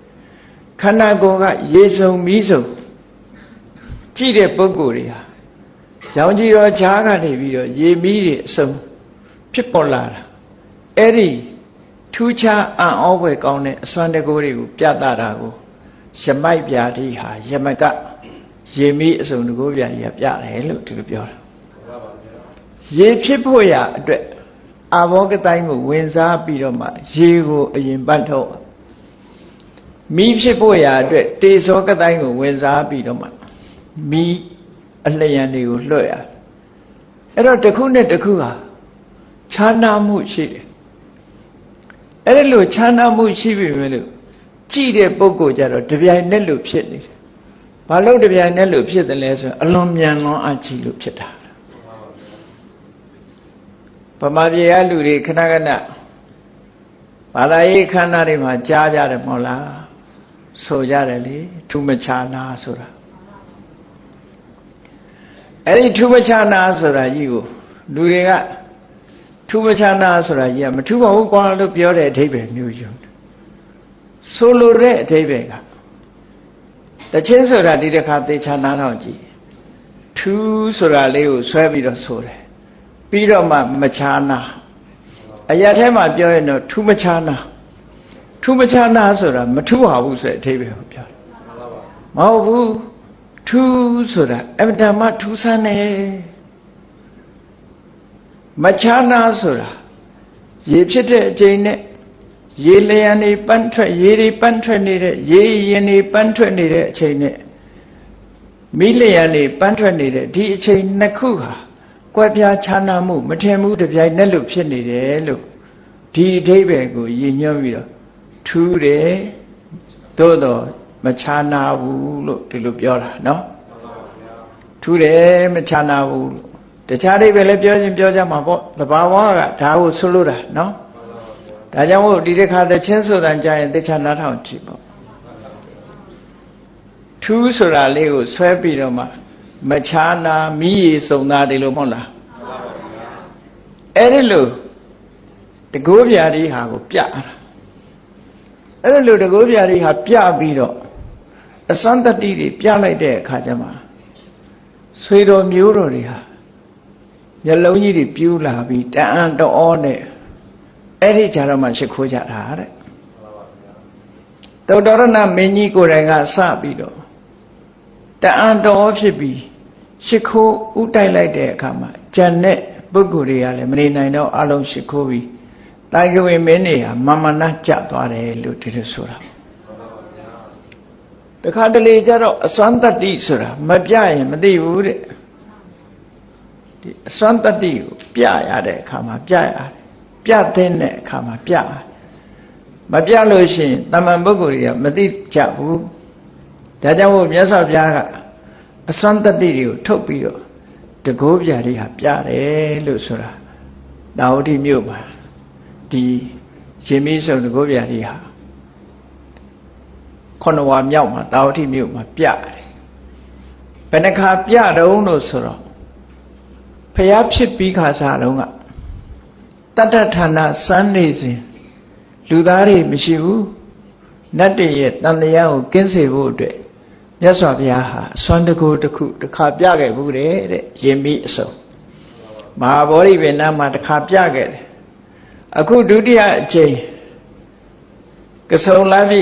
ခန္ဓာကိုယ်ကရေစုံမီးစုံကြည့်တဲ့ပုဂ္ဂိုလ်တွေဟာရောင်ကြီးတော်ဈာကနေပြီးတော့ရေမီးတွေအစုံဖြစ်ပေါ်လာတာအဲ့ဒီထူးခြားအံ့ဩဖွယ်ကောင်းတဲ့အစွမ်းတကူတွေကိုပြသတာကိုယမိုက်ပြာတိဟာယမက ရေမီးအစုံတကူပြာကြီးကပြတယ်လို့ဒီလိုပြောတာ ရေဖြစ်ဖို့ရအတွက်အာဘောကတိုင်းကိုဝင်စားပြီးတော့မှရေကိုအရင်ပတ်ထုတ်မီးဖြစ်ဖို့ရအတွက်တေဇောကတိုင်းကိုဝင်စားပြီးတော့မှမီးအလျံတွေကိုလွှတ်ရအဲ့တော့တစ်ခုနဲ့တစ်ခုဟာခြားနာမှုရှိတယ်အဲ့ဒီလိုခြားနာမှုရှိပြီမဲ့လို့ကြည့်တဲ့ပုဂ္ဂိုလ်ကြတော့တပြိုင်နက်လို့ဖြစ်နေတယ်ဘာလို့တပြိုင်နက်လို့ဖြစ်တယ်လဲဆိုရင်အလွန်မြန်လွန်အကြည့်လို့ဖြစ်တာဗ မာပြည်ကလူတွေခဏခဏဘာသာရေးခန္ဓာတွေမှာကြားကြတယ်မဟုတ်လားဆိုကြတယ်လေထူးမခြားနာဆိုတာအဲ့ဒီထူးမခြားနာဆိုတာကြီးကိုလူတွေကထူးမခြားနာဆိုတာကြီးကမထူးပါဘူးကွာလို့ပြောတဲ့အဓိပ္ပာယ်မျိုးယူဆိုလိုတဲ့အဓိပ္ပာယ်ကတချင်းဆိုတာဒီတစ်ခါသေချာနားတော့ကြည့်ထူးဆိုတာလေးကိုဆွဲပြီးတော့ဆိုတယ် ပြီးတော့မှမခြားနာအရာထဲမှာပြောရင်တော့ထူးမခြားနာထူးမခြားနာဆိုတာမထူးပါဘူးဆိုတဲ့အဓိပ္ပာယ်ကိုပြောတယ်မဟုတ်ဘူးထူးဆိုတာအမတမထူးဆန်းတယ်မခြားနာဆိုတာရေဖြစ်တဲ့အချိန်နဲ့ရေလျံနေပန်းထွက်ရေတွေပန်းထွက်နေတဲ့ရေရင်တွေပန်းထွက်နေတဲ့အချိန်နဲ့မိလျံနေပန်းထွက်နေတဲ့ဒီအချိန်နှစ်ခုဟာ ကွဲပြားခြားနာမှုမထင်ဘူးတပြိုင်နက်လို့ဖြစ်နေတယ်လို့ဒီအဓိပ္ပာယ်ကိုရည်ညွှန်းပြီးတော့ထူးတယ်သို့တော့မခြားနာဘူးလို့ဒီလိုပြောတာเนาะထူးတယ်မခြားနာဘူးလို့တခြားအိဗယ်လည်းပြောချင်းပြောကြမှာပေါ့သဘာဝကဒါကိုဆွလို့တာเนาะဒါကြောင့်မို့ဒီတစ်ခါသချင်းဆိုတာကြာရင်တခြားနားထောင်ကြည့်ပေါ့ထူးဆိုတာလေးကိုဆွဲပြီးတော့မှ မခြားနာမိရစုံသားတယ်လို့မဟုတ်လားအဲ့ဒီလိုတကိုးပြားဒီဟာကိုပြတာအဲ့ဒီလိုတကိုးပြားဒီဟာပြပြီးတော့အစွမ်းတတိတွေပြလိုက်တဲ့အခါကျမှဆွေတော်မျိုးတော်တွေဟာမျက်လုံးကြီးတွေပြူးလာပြီးတအံတော်နဲ့အဲ့ဒီကြတော့မှရှိခိုးကြတာတဲ့သုတ္တရဏမင်းကြီးကိုယ်တိုင်ကစပြီးတော့တအံတော်ဖြစ်ပြီး ရှိခိုးဥတိုက်လိုက်တဲ့အခါမှာဂျန်တဲ့ပုဂ္ဂိုလ်တွေကလည်းမနေနိုင်တော့အလုံးရှိခိုးပြီးတိုင်ကဝင်မင်းတွေဟာမမနာကြသွားတယ်လို့ဒီလိုဆိုတာတခါတလေကျတော့အစွမ်းတတ္တိဆိုတာမပြရင်မသိဘူးတဲ့ဒီအစွမ်းတတ္တိကိုပြရတဲ့အခါမှာပြရတယ်ပြတဲ့အခါမှာပြရတယ်မပြလို့ရှိရင်တမန်ပုဂ္ဂိုလ်တွေကမသိကြဘူးဒါကြောင့်မို့မြတ်စွာဘုရားက အစွမ်းတတ္တိတွေကိုထုတ်ပြီးတော့တကိုးပြာတွေဟာပြတယ်လို့ဆိုတာတာဝတိမြို့မှာဒီရှင်မင်းစုံတကိုးပြာတွေဟာခொနဝါမြောက်မှာတာဝတိမြို့မှာပြတယ်ဘယ်နှခါပြတုံးလို့ဆိုတော့ဖျားဖြစ်ပြီးခါစားတုံးကတတ္တဌာနစမ်းနေစဉ်လူသားတွေမရှိဘူးနတ်တွေရဲ့တန်တရားကိုကင်းစေဖို့အတွက် မြတ်စွာဘုရားဟာအစွမ်းတကူတစ်ခုတစ်ခါပြခဲ့ဘူးတဲ့ရင်မိအစုံမဟာဗောဓိပင်နာမှာတစ်ခါပြခဲ့တယ်အခုဒုတိယအကြိမ်ကဆုံလာပြီ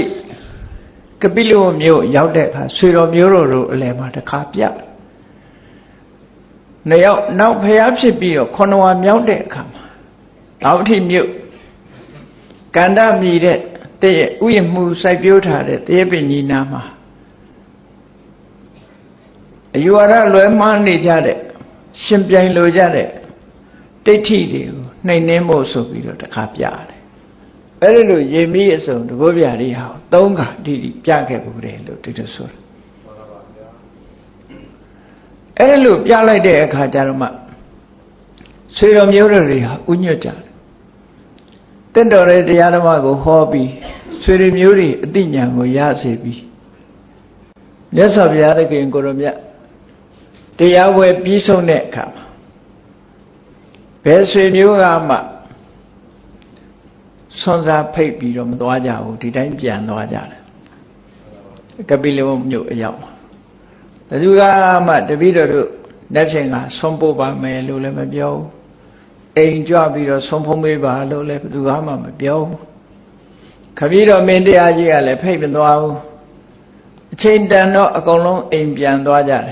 ကပိလဝမြို့ရောက်တဲ့အခါဆွေတော်မျိုးတော်တို့အလယ်မှာတစ်ခါပြနှစ်ယောက်နောက်ဖျားဖြစ်ပြီးတော့ခொနဝါမြောက်တဲ့အခါမှာတောက်ထိမြို့ကန္တမြည်တဲ့တည့်ရဲ့ဥယျမှုစိုက်ပျိုးထားတဲ့တည့်ပင်ကြီးနာမှာ အယူဝါဒလွဲမှားနေကြတဲ့ရှင်ပြိုင်လိုကြတဲ့ဒိဋ္ဌိတွေကိုနှိမ်နှင်းဖို့ဆိုပြီးတော့တခါပြတယ်အဲ့ဒီလိုရေမီးအစုံတကောပြားတွေဟာသုံးခါတိတိပြခဲ့ဘူးတယ်လို့ဒီလိုဆိုတာအဲ့ဒီလိုပြလိုက်တဲ့အခါကျတော့မှဆွေတော်မျိုးတော်တွေဟာဥညွတ်ကြတယ်တင့်တော်တဲ့တရားဓမ္မကိုဟောပြီးဆွေတွေမျိုးတွေအသိဉာဏ်ကိုရစေပြီးမြတ်စွာဘုရားသခင်ကိုရောမြတ် တရားဝယ်ပြီးဆုံးတဲ့အခါမှာဘယ်ဆွေမျိုးကမှဆွန်စားဖိတ်ပြီးတော့မသွားကြဘူးဒီတိုင်းပြန်သွားကြတယ်ကပိလဝမြို့အရောက်မှာဘယ်သူကမှတပည့်တော်တို့လက်ဖြင့်ကဆွန်ပို့ပါမယ်လို့လည်းမပြောဘူးအိမ်ကြွပြီးတော့ဆွန်ဖုံးပေးပါလို့လည်းဘယ်သူမှမပြောဘူးခပီးတော်မင်းတရားကြီးကလည်းဖိတ်မသွားဘူးအချိန်တန်တော့အကုန်လုံးအိမ်ပြန်သွားကြတယ်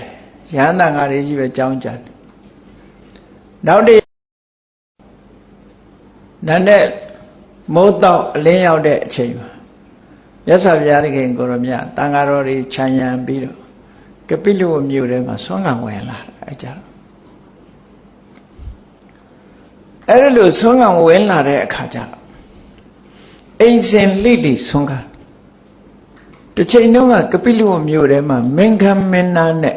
ရဟန္တာငါတွေကြီးပဲကြောင်းကြတယ်နောက်တည်းနန်းတဲ့မိုးတော့အလင်းရောက်တဲ့အချိန်မှာမြတ်စွာဘုရားသခင်ကိုရမြတ်တန်ဃာတော်တွေခြံရံပြီးတော့ကပိလဝမြို့ထဲမှာဆွမ်းခံဝင်လာအဲကြအဲ့ဒီလိုဆွမ်းခံဝင်လာတဲ့အခါကျတော့အိမ်စင်လိလိဆွမ်းခံတစ်ချိန်တုန်းကကပိလဝမြို့ထဲမှာမင်္ဂမင်းနာနဲ့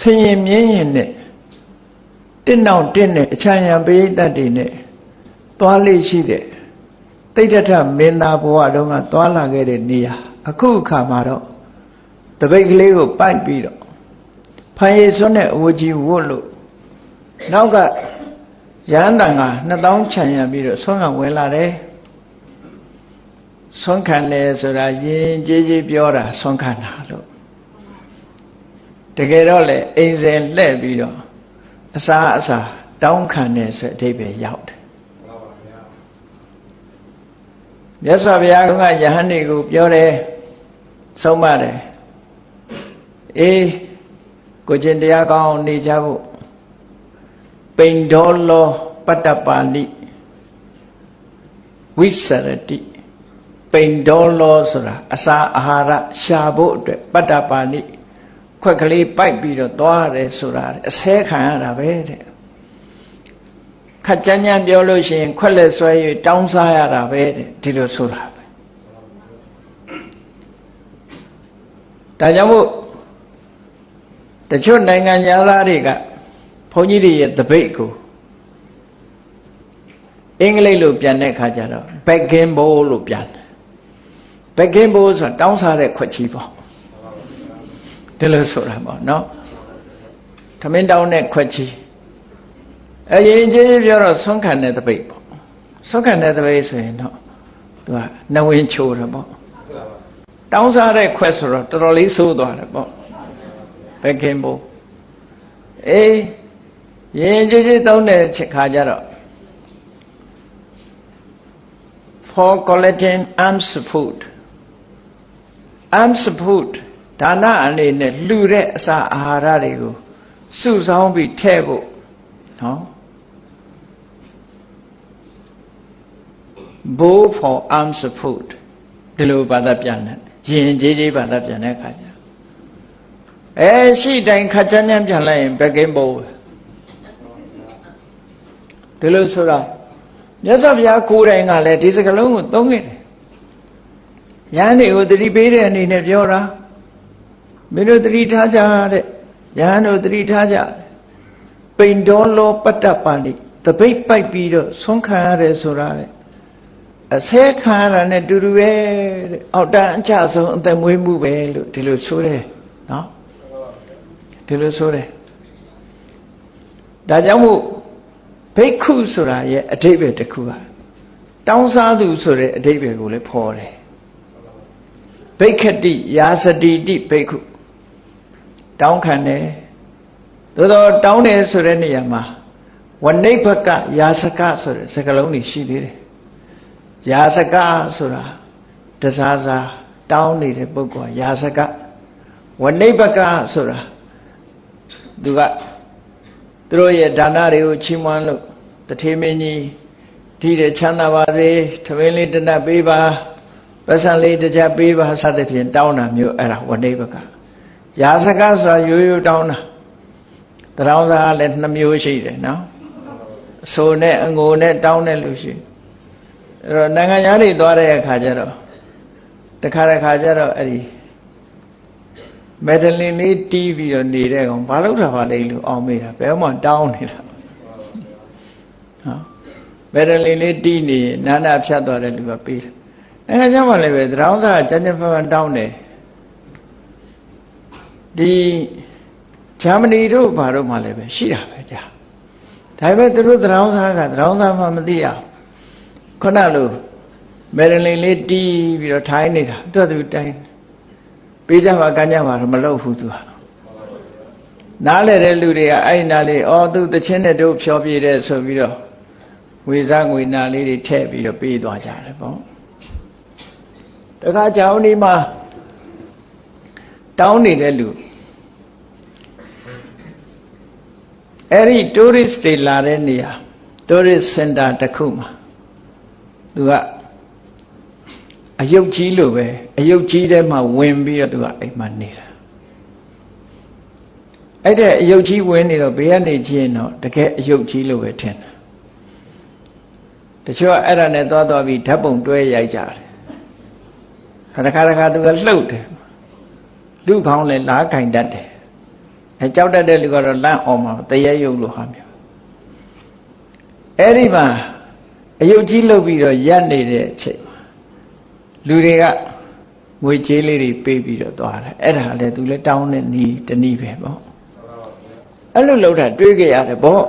ဆင်ရင်မြင်းရင်နဲ့တင့်နောက်တင့်နဲ့အချမ်းရံပရိသတ်တွေနဲ့သွားလေးရှိတဲ့တိဋ္ဌထမင်းသားဘဝတုန်းကသွားလာခဲ့တဲ့နေရာအခုအခါမှာတော့တပိတ်ကလေးကိုပိုက်ပြီးတော့ဖန်ရည်စွန်းတဲ့အဝကြီးဝတ်လို့နောက်ကရဟန်းတန်က2000ခြံရံပြီးတော့ဆွမ်းခံဝင်လာတယ်ဆွမ်းခံတယ်ဆိုတာယဉ်ကျေးကျေးပြောတာဆွမ်းခံတာလို့ တကယ်တော့လေအိမ်စဉ်လှဲ့ပြီးတော့အစာအစာတောင်းခံတယ်ဆိုအဓိပ္ပာယ်ရောက်တယ်မြတ်စွာဘုရားကယဟန်တွေကိုပြောတယ်ဆုံးမတယ်အေးကိုကျင်တရားကောင်းနေကြဖို့ပိန်ဒေါလောပတ္တပါဠိဝိစရတိပိန်ဒေါလောဆိုတာအစာအာဟာရရှာဖို့အတွက်ပတ္တပါဠိ ခွက်ကလေးပိုက်ပြီးတော့သွားရတယ်ဆိုတာအဆဲခံရတာပဲတဲ့ခက်ကြမ်းကြမ်းပြောလို့ရှိရင်ခွက်လက်ဆွဲ၍တောင်းစားရတာပဲတဲ့ဒီလိုဆိုတာပဲဒါကြောင့်မို့တချို့နိုင်ငံသားတွေကဘုန်းကြီးတွေရဲ့တပိတ်ကိုအင်္ဂလိပ်လိုပြန်တဲ့အခါကျတော့ backing bowl လို့ပြန်တယ် backing bowl ဆိုတာတောင်းစားတဲ့ခွက်ချီပေါ့ ဒီလိုဆိုတာပေါ့နော်သမင်းတောင်းတဲ့ခွက်ချီအရင်ကြီးပြောတော့ဆွမ်းခံတဲ့တပိတ်ပေါ့ဆွမ်းခံတဲ့တပိတ်ဆိုရင်တော့သူကနဝင်ချိုးတယ်ပေါ့တောင်းစားတဲ့ခွက်ဆိုတော့တော်တော်လေးဆိုးသွားတယ်ပေါ့ဘယ်ခင်ဘိုးအေးရင်ကြည်ကြည်တောင်းတဲ့ချက်ခါကြတော့ for collecting arms food arms food ဒါနအနေနဲ့လှူတဲ့အစာအာဟာရတွေကိုစုဆောင်းပြီးထည့်ဖို့နော် bow for arms food ဒီလိုဘာသာပြန်တယ်ရင်ကြီးကြီးဘာသာပြန်တဲ့အခါကျအဲရှိတိုင်းခါချမ်းချမ်းပြန်လိုက်ရင်ဘက်ကင်းဘိုးဒီလိုဆိုတာမြတ်စွာဘုရားကိုယ်တိုင်ကလည်းဒီစကလုံးကိုသုံးခဲ့တယ်။ယဟန်တွေကိုတတိပေးတဲ့အနေနဲ့ပြောတာ မင်းတို့တတိထားကြတဲ့ယဟန်တို့တတိထားကြပိန်တော်လောပတ္တပါဏိတပိတ်ပိုက်ပြီးတော့ဆွမ်းခံရတယ်ဆိုတာတဲ့အဆဲခံရတာနဲ့တူတူပဲတဲ့အောက်တန်းအကြဆုံးအသက်မွေးမှုပဲလို့ဒီလိုဆိုတယ်နော်ဒီလိုဆိုတယ်ဒါကြောင့်မို့ဘိက္ခုဆိုတာရဲ့အဓိပ္ပာယ်တစ်ခုပါတောင်းစားသူဆိုတဲ့အဓိပ္ပာယ်ကိုလည်းဖော်တယ်ဘိက္ခတိယာစတိတိဘိက္ခု တောင်းခံတယ်သို့တော့တောင်းတယ်ဆိုတဲ့နေရာမှာဝနိဗ္ဗကယာစကဆိုတဲ့စကားလုံးတွေရှိသေးတယ်ယာစကဆိုတာတစားစားတောင်းနေတဲ့ပုဂ္ဂိုလ်ယာစကဝနိဗ္ဗကဆိုတာသူကသူတို့ရဲ့ဒါနတွေကိုချီးမွမ်းလို့တထေမင်းကြီးဒီတဲ့ချမ်းသာပါစေထမင်းလေးတနတ်ပေးပါပတ်စံလေးတစ်ချက်ပေးပါစသဖြင့်တောင်းတာမျိုးအဲ့ဒါဝနိဗ္ဗက ယာစကဆိုတာရိုးရိုးတောင်းတာတရောင်းစားလည်းနှမျိုးရှိတယ်နော်အဆိုနဲ့အငိုနဲ့တောင်းတဲ့လူရှိအဲ့တော့နိုင်ငံသားတွေသွားတဲ့အခါကျတော့တခါတခါကျတော့အဲ့ဒီမက်ဒလင်လေးတီးပြီးတော့နေတဲ့ကောင်ဘာလို့ထားပါလဲလို့အောင်းမေးတာဘယ်မှတောင်းနေတာဟောမက်ဒလင်လေးတီးနေနာနာဖြတ်သွားတဲ့လူကပေးတယ်အဲကြောင့်မှလည်းပဲသရောင်းစားကြမ်းကြမ်းဖန်ဖန်တောင်းတယ် ဒီဂျာမနီတို့ဘာတို့မှလည်းပဲရှိတာပဲကြာဒါပေမဲ့သူတို့သရောင်းစားကသရောင်းစားမှမသိရခုနလိုမယ်ဒလင်လေးတီးပြီးတော့ထိုင်းနေတာသူကသူတိုင်းပေးကြပါကမ်းကြပါတော့မလုပ်ဘူးသူဟာနားလဲတဲ့လူတွေကအဲ့နားလေးအော်သူတချင်းနဲ့တို့ဖြောပြတဲ့ဆိုပြီးတော့ဝေစားငွေနာလေးတွေထည့်ပြီးတော့ပေးသွားကြတယ်ပေါ့တခါကြောင်ဒီမှာတောင်းနေတဲ့လူ အဲ့ဒီ tourist တွေလာတဲ့နေရာ tourist center တစ်ခုမှာသူကအယုတ်ကြီးလိုပဲအယုတ်ကြီးထဲမှာဝင်ပြီးတော့သူကအိမ်မှာနေတာအဲ့တဲ့အယုတ်ကြီးဝင်နေတော့ဘေးကနေကြည့်ရင်တော့တကယ်အယုတ်ကြီးလိုပဲထင်တယ်တချို့အဲ့ဒါနဲ့သွားသွားပြီးဓာတ်ပုံတွဲရိုက်ကြတယ်ခါတခါတခါသူကလှုပ်တယ်လူခေါင်းလည်းလားကင်တတ်တယ် အဲကြောက်တတ်တဲ့လူကတော့လန့်အောင်မှာတရေရုပ်လိုဟာမျိုးအဲ့ဒီမှာအယုတ်ကြီးလှုပ်ပြီးတော့ရက်နေတဲ့အချိန်မှာလူတွေကငွေကြေးလေးတွေပေးပြီးတော့သွားတယ်အဲ့ဒါလည်းသူလည်းတောင်းတဲ့နီးတနည်းပဲပေါ့အဲ့လိုလှုပ်တာတွေးကြရတယ်ပေါ့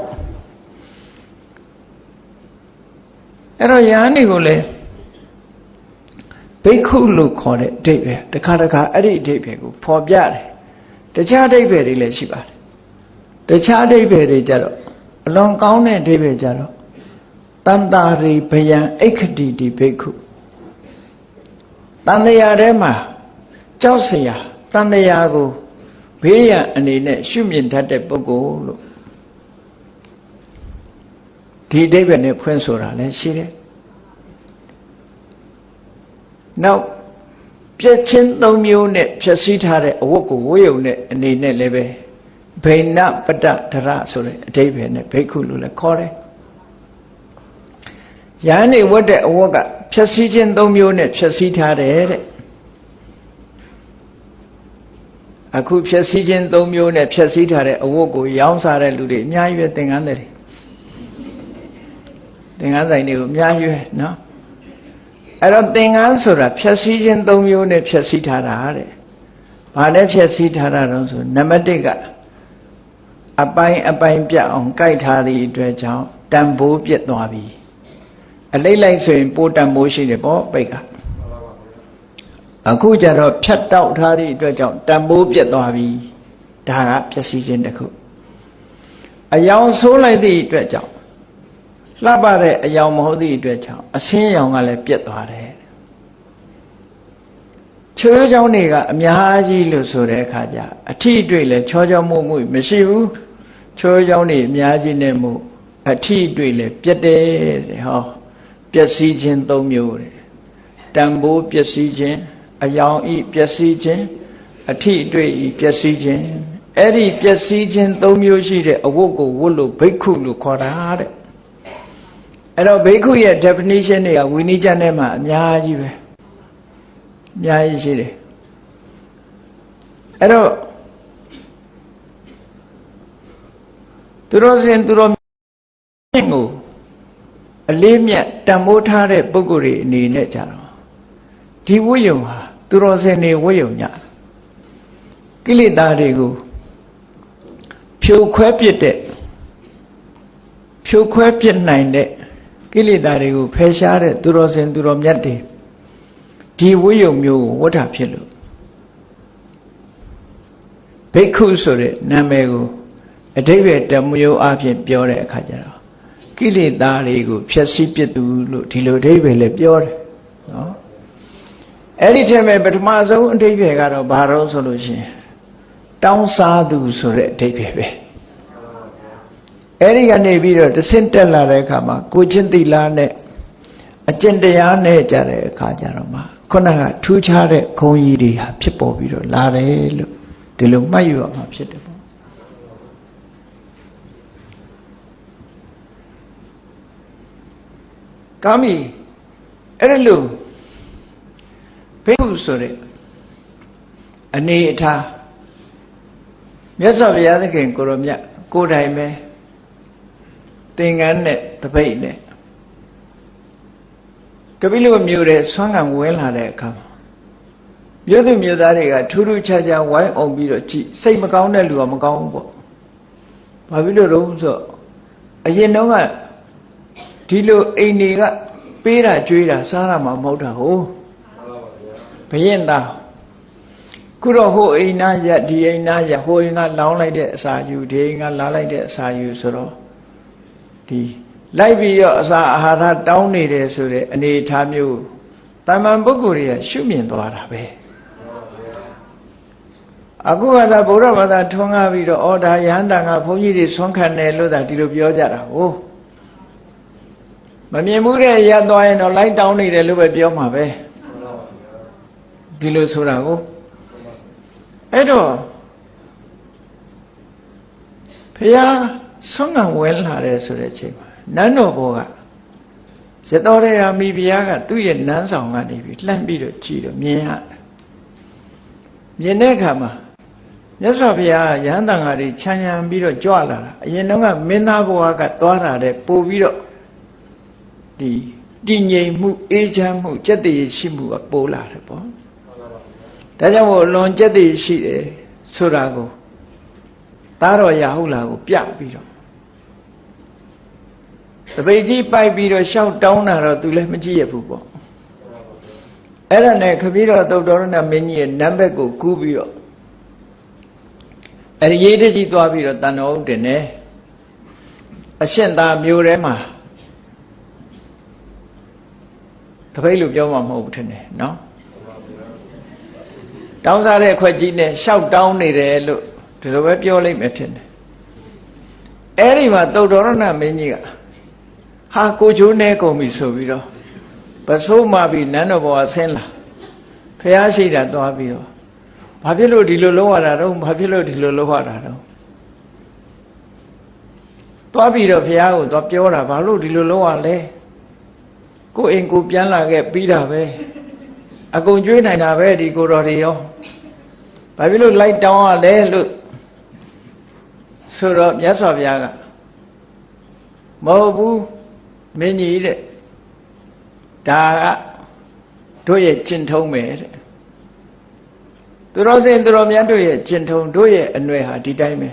အဲ့တော့ယဟန်တွေကိုလည်းဘိက္ခုလို့ခေါ်တဲ့အဓိပ္ပာယ်တခါတခါအဲ့ဒီအဓိပ္ပာယ်ကိုဖော်ပြတယ် တခြားအဓိပ္ပာယ်တွေလည်းရှိပါတယ်တခြားအဓိပ္ပာယ်တွေကြတော့အလွန်ကောင်းတဲ့အဓိပ္ပာယ်ကြတော့တန်တာရိဘယံအိခတိတိဘိက္ခုတန်တရာထဲမှာကြောက်စရာတန်တရာကိုဘေးရန်အနေနဲ့ရှုမြင်တတ်တဲ့ပုဂ္ဂိုလ်လို့ဒီအဓိပ္ပာယ်နဲ့ဖွင့်ဆိုတာလည်းရှိတယ်နောက် ပြည့်ချင်းသုံးမျိုးနဲ့ဖြည့်ဆည်းထားတဲ့အဝတ်ကိုဝတ်ယုံတဲ့အနေနဲ့လည်းပဲဘိနပတ္တဒရဆိုတဲ့အဓိပ္ပာယ်နဲ့ဘိက္ခုလို့လည်းခေါ်တယ်။ယန်းနေဝတ်တဲ့အဝတ်ကဖြည့်ဆည်းခြင်းသုံးမျိုးနဲ့ဖြည့်ဆည်းထားတယ်တဲ့။အခုဖြည့်ဆည်းခြင်းသုံးမျိုးနဲ့ဖြည့်ဆည်းထားတဲ့အဝတ်ကိုရောင်းစားတဲ့လူတွေအများကြီးပဲသင်္ကန်းတွေသင်္ကန်းဆိုင်တွေကိုအများကြီးပဲနော် အဲ့တော့သင်္ကန်းဆိုတာဖြည့်ဆည်းခြင်း၃မျိုးနဲ့ဖြည့်ဆည်းထားတာတဲ့။ဘာနဲ့ဖြည့်ဆည်းထားတာတော့ဆိုနံပါတ်၁ကအပိုင်းအပိုင်းပြတ်အောင်ကြိုက်ထားသည့်အတွက်ကြောင့်တန်ဖိုးပြတ်သွားပြီ။အလိမ့်လိုက်ဆိုရင်ပိုးတန်ဖိုးရှိတယ်ပေါ့ပိတ်ကအခုကျတော့ဖြတ်တောက်ထားသည့်အတွက်ကြောင့်တန်ဖိုးပြတ်သွားပြီဒါကပျက်စီးခြင်းတစ်ခုအယောင်ဆိုးလိုက်သည့်အတွက်ကြောင့် လှပတဲ့အယောင်မဟုတ်သည့်အတွက်ကြောင့်အဆင်းရောင်ကလည်းပြတ်သွားတယ်ချွေးချောင်းတွေကအများကြီးလို့ဆိုတဲ့အခါကျအထီးတွေ့လဲချောချောမှုမှုမရှိဘူးချွေးချောင်းတွေအများကြီးနဲ့မှုအထီးတွေ့လဲပြတ်တယ်တဲ့ဟောပျက်စီးခြင်း၃မျိုးတဲ့တန်ဖိုးပျက်စီးခြင်းအယောင်ဤပျက်စီးခြင်းအထီးတွေ့ဤပျက်စီးခြင်းအဲ့ဒီပျက်စီးခြင်း၃မျိုးရှိတဲ့အဝတ်ကိုဝတ်လို့ဘိက္ခုလို့ခေါ်တာတဲ့ အဲ့တော့ဘိက္ခုရဲ့ definition တွေကဝိနည်းကျမ်းထဲမှာအများကြီးပဲအများကြီးရှိတယ်အဲ့တော့သူတော်စင်သူတော်မြင့်ကိုအလေးမြတ်တန်ဖိုးထားတဲ့ပုဂ္ဂိုလ်တွေအနေနဲ့ကြတော့ဒီဝိယုံဟာသူတော်စင်တွေဝိယုံညကိလေသာတွေကိုဖြိုခွဲပစ်တဲ့ဖြိုခွဲပစ်နိုင်တဲ့ ကိလေသာတွေကိုဖယ်ရှားတဲ့သူတော်စင်သူတော်မြတ်တွေဒီဝိယုံမျိုးကိုဝဋ္ဌဖြစ်လို့ဘိက္ခုဆိုတဲ့နာမည်ကိုအတိပ္ပယ်တမျိုးအဖြစ်ပြောတဲ့အခါကျတော့ကိလေသာတွေကိုဖျက်ဆီးပစ်သူလို့ဒီလိုအဓိပ္ပာယ်လည်းပြောတယ်နော်အဲ့ဒီထဲမှာပထမဆုံးအဓိပ္ပာယ်ကတော့ဘာလို့ဆိုလို့ရှိရင်တောင်းစားသူဆိုတဲ့အဓိပ္ပာယ်ပဲ အဲ့ဒီကနေပြီးတော့တဆင့်တက်လာတဲ့အခါမှာကိုချင်းတိလာနဲ့အကျင့်တရားနဲ့ကြတဲ့အခါကျတော့မှခုနကထူးခြားတဲ့ခုံကြီးတွေဟာဖြစ်ပေါ်ပြီးတော့လာတယ်လို့ဒီလိုမှတ်ယူရမှာဖြစ်တယ်ပေါ့ကာမီအဲ့ဒါလို့ဘိက္ခုဆိုတဲ့အနေအထားမြတ်စွာဘုရားသခင်ကိုရောမြတ်ကိုယ်တိုင်ပဲ သင်္ကန်းနဲ့တပိတ်နဲ့ကပိလမြို့တဲ့ဆွမ်းခံဝင်လာတဲ့အခါမှာမြို့သူမြို့သားတွေကထူးထူးခြားခြားဝိုင်းအောင်ပြီးတော့ကြည်စိတ်မကောင်းတဲ့လူကမကောင်းဘူးပေါ့ဘာဖြစ်လို့တော့ဆိုအရင်တော့ကဒီလိုအိမ်တွေကပေးတာကြွေးတာစားတာမှမဟုတ်တာဟုတ်ဘရင်သားခုတော့ဟိုအိမ်နာရဒီအိမ်နာရဟိုအိမ်ကလောင်းလိုက်တဲ့အစာယူဒီအိမ်ကလာလိုက်တဲ့အစာယူဆိုတော့ ဒီလိုက်ပြီးတော့အစာအာဟာရတောင်းနေတယ်ဆိုတဲ့အနေအထားမျိုးတမန်ပုဂ္ဂိုလ်တွေကရှုမြင်သွားတာပဲအခုကသာဗုဒ္ဓဘာသာထွန်းကားပြီးတော့ဩဒါယဟန္တာကဘုန်းကြီးတွေဆွမ်းခံတယ်လို့သာဒီလိုပြောကြတာဟုတ်မမြင်မှုတဲ့ရသွားရင်တော့လိုက်တောင်းနေတယ်လို့ပဲပြောမှာပဲဒီလိုဆိုတာကိုအဲ့တော့ဖះ ဆွမ်းခံဝင်လာတယ်ဆိုတဲ့အချိန်မှာနန်းတော်ဘောကရတော်ရရာမိဖုရားကသူ့ရဲ့နန်းဆောင်ကနေပြီးလှမ်းပြီးတော့ကြည့်တော့မြင်ရတယ်မြင်တဲ့အခါမှာမြတ်စွာဘုရားရဟန်းတန်ဃာတွေခြံရံပြီးတော့ကြွလာတာအရင်တော့ကမင်းသားဘဝကသွားတာတဲ့ပို့ပြီးတော့ဒီတည်ငြိမ်မှုအေးချမ်းမှုစက်တည်ရှိမှုကပိုးလာတယ်ပေါ့ဒါကြောင့်မို့လွန်စက်တည်ရှိတယ်ဆိုတာကို သားတော်ရဟုတ်လားကိုပြပြီးတော့တပိတ်ကြီးပိုက်ပြီးတော့ရှောက်တောင်းတာတော့သူလည်းမကြည့်ရဘူးပေါ့အဲ့ဒါနဲ့ခပီးတော်သုတ်တော်ရဏမင်းကြီးရဲ့နံပါတ်ကိုကူးပြီးတော့အဲ့ဒီရေးတကြီးသွားပြီးတော့တန်တော်ဥတင်နေအရှင်သာမျိုးထဲမှာတပိတ်လို့ပြောမှမဟုတ်ဘူးထင်တယ်နော်တောင်းစားတဲ့ခွက်ကြီးနဲ့ရှောက်တောင်းနေတယ်လို့ ဒီလိုပဲပြောလိုက်မယ်ထင်တယ်အဲ့ဒီမှာသုတ်တော်ရဏမင်းကြီးကဟာကိုချိုးနေကုန်ပြီဆိုပြီးတော့ပစိုးမှပြီးနန်းတော်ဘောဆင်းလာဖះရှိတာသွားပြီးတော့ဘာဖြစ်လို့ဒီလိုလုပ်ရတာတော့ဘာဖြစ်လို့ဒီလိုလုပ်ရတာတော့သွားပြီးတော့ဖះကိုသွားပြောတာဘာလို့ဒီလိုလုပ်ရလဲကိုအိမ်ကိုပြန်လာခဲ့ပြီးတာပဲအကုန်ကျွေးနိုင်တာပဲဒီကိုတော်တွေရောဘာဖြစ်လို့လိုက်တောင်းရလဲလို့ ဆိုတော့မြတ်စွာဘုရားကမဟုတ်ဘူးမင်းကြီးတဲ့ဒါကတို့ရဲ့ကျင့်ထုံးပဲတဲ့သူတော်စင်သူတော်မြတ်တို့ရဲ့ကျင့်ထုံးတို့ရဲ့အနွယ်ဟာဒီတိုင်းပဲ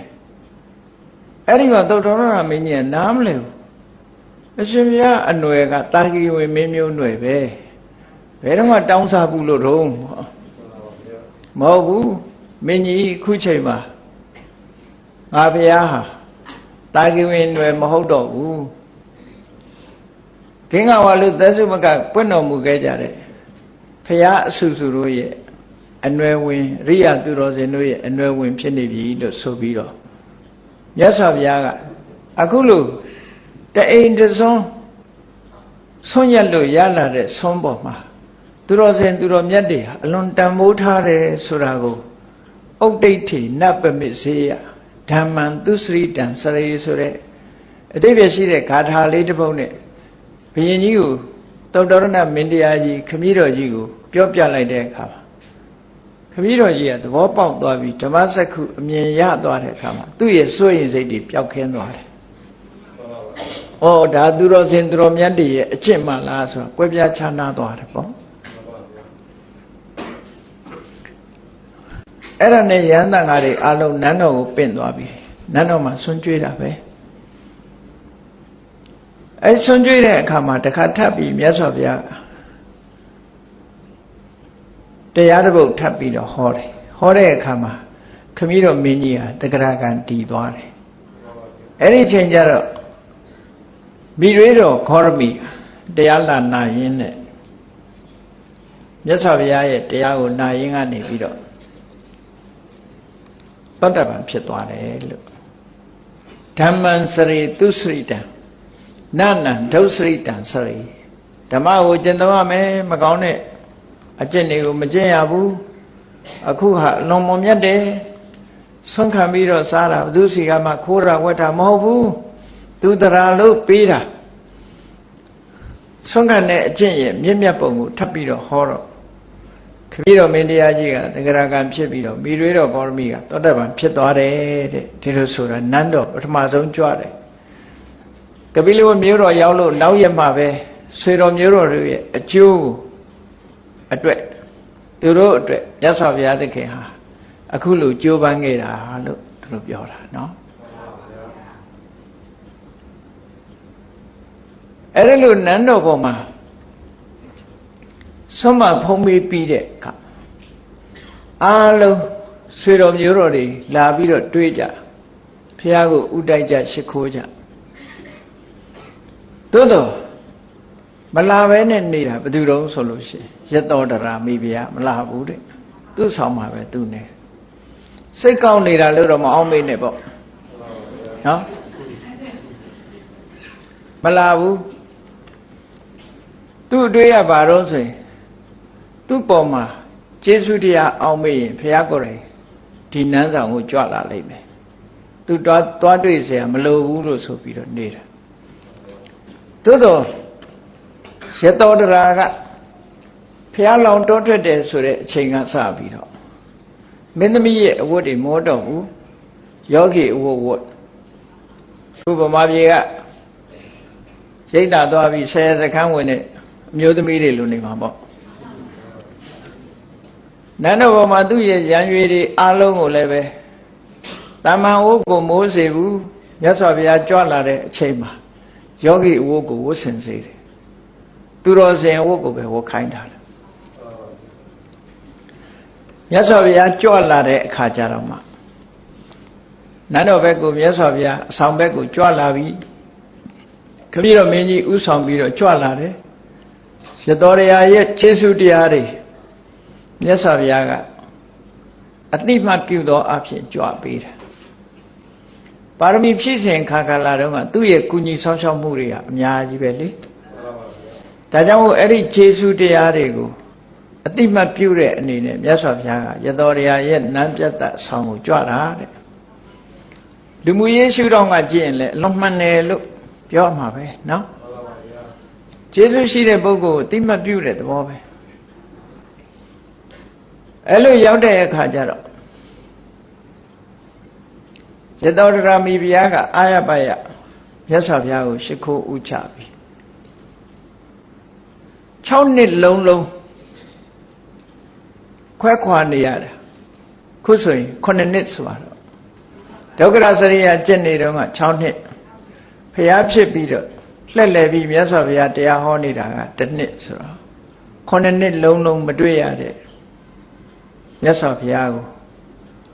အဲ့ဒီမှာသုတ်တော်ရမင်းကြီးကနားမလဲဘူးအရှင်ဘုရားအနွယ်ကတာဂီဝင်မင်းမျိုးနွယ်ပဲဘယ်တော့မှတောင်းစားဘူးလို့တော့မဟုတ်ဘူးမင်းကြီးခုချိန်မှာ ငါဘုရားဟာတာဂိဝင်တွေမဟုတ်တော့ဘူးဂင်္ဂဝါလူသက်စုမကပွင့်တော်မူခဲ့ကြတဲ့ဘုရားအဆူဆူတို့ရဲ့အနွယ်ဝင်ရိယသူတော်စင်တို့ရဲ့အနွယ်ဝင်ဖြစ်နေပြီလို့ဆိုပြီးတော့မြတ်စွာဘုရားကအခုလို့တအိမ်တစွန်းဆွန့်ရက်လို့ရလာတဲ့ဆွန်းပေါ်မှာသူတော်စင်သူတော်မြတ်တွေဟာအလွန်တန်မိုးထားတယ်ဆိုတာကိုဥဒိဋ္ဌိနတ်ပမစ္စေယ ဓမ္မံသူစရိတံစရေဆိုတဲ့အတိပ္ပယ်ရှိတဲ့ဂါထာလေးတစ်ပုဒ်နဲ့ဘုရင်ကြီးကိုတုတ်တော်ရဏမင်းတရားကြီးခမည်းတော်ကြီးကိုပြောပြလိုက်တဲ့အခါမှာခမည်းတော်ကြီးကသဘောပေါက်သွားပြီးဓမ္မစက္ခုအမြင်ရသွားတဲ့အခါမှာသူ့ရဲ့စိုးရင်စိတ်တွေပျောက်ခင်းသွားတယ်။ဩဒါသူတော်စင်သူတော်မြတ်တွေရဲ့အကျင့်မှလားဆိုတာကွဲပြားခြားနားသွားတယ်ပေါ့။ အဲ့ဒါနဲ့ရဟန္တာငါတွေအလုံးနန်းတော်ကိုပင့်သွားပြီ။နန်းတော်မှာဆွန့်ကြွေးတာပဲ။အဲဆွန့်ကြွေးတဲ့အခါမှာတစ်ခါထပ်ပြီးမြတ်စွာဘုရားတရားတစ်ပုဒ်ထပ်ပြီးတော့ဟောတယ်ဟောတဲ့အခါမှာခမည်းတော်မင်းကြီးဟာတဂရကံတည်သွားတယ်အဲ့ဒီချိန်ကျတော့မိရွေးတော်ခောရမီတရားလာနာရင်းနဲ့မြတ်စွာဘုရားရဲ့တရားကိုနာရင်းကနေပြီးတော့ သောတပန်ဖြစ်သွားတယ်လို့ဓမ္မံစရိသူစရိတံနနံဒုစရိတံစရိဓမ္မကိုကျင့်သုံးရမယ်မကောင်းတဲ့အကျင့်တွေကိုမကျင့်ရဘူးအခုဟာလွန်မွန်မြတ်တယ်ဆွန့်ခံပြီးတော့စားတာဘသူစီကမှခိုးတာဝက်တာမဟုတ်ဘူးသူတရာလို့ပေးတာဆွန့်ခံတဲ့အကျင့်ရဲ့မြင့်မြတ်ပုံကိုထပ်ပြီးတော့ဟောတော့ ခပြီးတော့မင်းတရားကြီးကသဂရကံဖြစ်ပြီးတော့မိရွေးတော်ကောရမီကသောတပန်ဖြစ်သွားတယ်တဲ့ဒီလိုဆိုတာနန်းတော်ပထမဆုံးကြွတယ်ကပိလဝမျိုးတော်ရောက်လို့နောက်ရမှပဲဆွေတော်မျိုးတော်တွေရဲ့အကျိုးကိုအတွက်သူတို့အတွက်မြတ်စွာဘုရားသခင်ဟာအခုလိုကြိုးပမ်းခဲ့တာလို့သူတို့ပြောတာเนาะအဲ့ဒါလို့နန်းတော်ပေါ်မှာ ဆုံးမဖုံးပေးပြီးတဲ့အခါအားလုံးဆွေတော်မျိုးတော်တွေလာပြီးတော့တွေးကြဘုရားကိုဥတိုက်ကြရှ िख ိုးကြသို့တော့မလာပဲနဲ့နေတာဘယ်သူတုံးဆိုလို့ရှိရင်ရတောတရာမိဖုရားမလာဘူးတဲ့သူ့ဆောင်မှာပဲသူနေစိတ်ကောက်နေတာလို့တော့မအောင်မေ့နဲ့ပေါ့နော်မလာဘူးသူ့အတွေ့ရပါတော့ဆိုရင် သူ့ပေါ်မှာကျေးဇူးတရားအောင်မေ့ရင်ဘုရားကိုယ်တိုင်ဒီနန်းဆောင်ကိုကြွလာလိမ့်မယ်သူတွားတွားတွေ့เสียမလိုဘူးလို့ဆိုပြီးတော့နေတာသို့တော့ရတောတရာကဖះလောင်တောထွက်တယ်ဆိုတဲ့အချိန်ကစပြီးတော့မင်းသမီးရဲ့အဝတ်တွေမောတော့ဘူးယောဂီအဝတ်ဝတ်ခုဗမာပြည်ကရိတ်တာသွားပြီးဆယ်စခန်းဝင်တဲ့အမျိုးသမီးတွေလူနေမှာပေါ့ နန်းတော်ပေါ်မှာသူ့ရဲ့ရံရွေတွေအားလုံးကိုလည်းပဲတမန်ဝတ်ကိုမိုးစေဘူးမြတ်စွာဘုရားကြွလာတဲ့အချိန်မှာယောဂီအဝတ်ကိုဝတ်ဆင်စေတယ်သူတော်စင်ဝတ်ကိုပဲဝတ်ခိုင်းတာလေမြတ်စွာဘုရားကြွလာတဲ့အခါကျတော့မှနန်းတော်ဘက်ကိုမြတ်စွာဘုရားအဆောင်ဘက်ကိုကြွလာပြီခမည်းတော်မင်းကြီးဥဆောင်ပြီးတော့ကြွလာတယ်ရတော်ရရဲ့ခြေဆုတရားတွေ မြတ်စွာဘုရားကအတိမတ်ပြုသောအဖြစ်ကြွပေးတယ်ပါရမီဖြည့်စင်ခါခါလာတော့ကသူ့ရဲ့ကုညီဆောင်ရှောက်မှုတွေကအများကြီးပဲလေဒါကြောင့်မို့အဲ့ဒီခြေဆုတရားတွေကိုအတိမတ်ပြုတဲ့အနေနဲ့မြတ်စွာဘုရားကရတော်ရာရဲ့နန်းပြတ်တဆောင်းကိုကြွတာတဲ့လူမှုရေးရှုထောင့်ကကြည့်ရင်လည်းအလွန်မှန်တယ်လို့ပြောမှာပဲเนาะကျေးဇူးရှိတဲ့ပုဂ္ဂိုလ်ကိုတိမတ်ပြုတဲ့သဘောပဲ အဲ့လိုရောက်တဲ့အခါကျတော့ရတောတရာမိဘုရားကအာရပါယမြတ်စွာဘုရားကိုရှ िख ိုးဥချပြီ6နှစ်လုံးလုံးခွဲခွာနေရတယ်ခုဆိုရင်9နှစ်ဆိုတော့ဒုက္ခရစရိယကျင့်နေတော့က6နှစ်ဖျားဖြစ်ပြီးတော့လှက်လှယ်ပြီးမြတ်စွာဘုရားတရားဟောနေတာကတစ်နှစ်ဆိုတော့9နှစ်လုံးလုံးမတွေ့ရတဲ့ မြတ်စွာဘုရားကို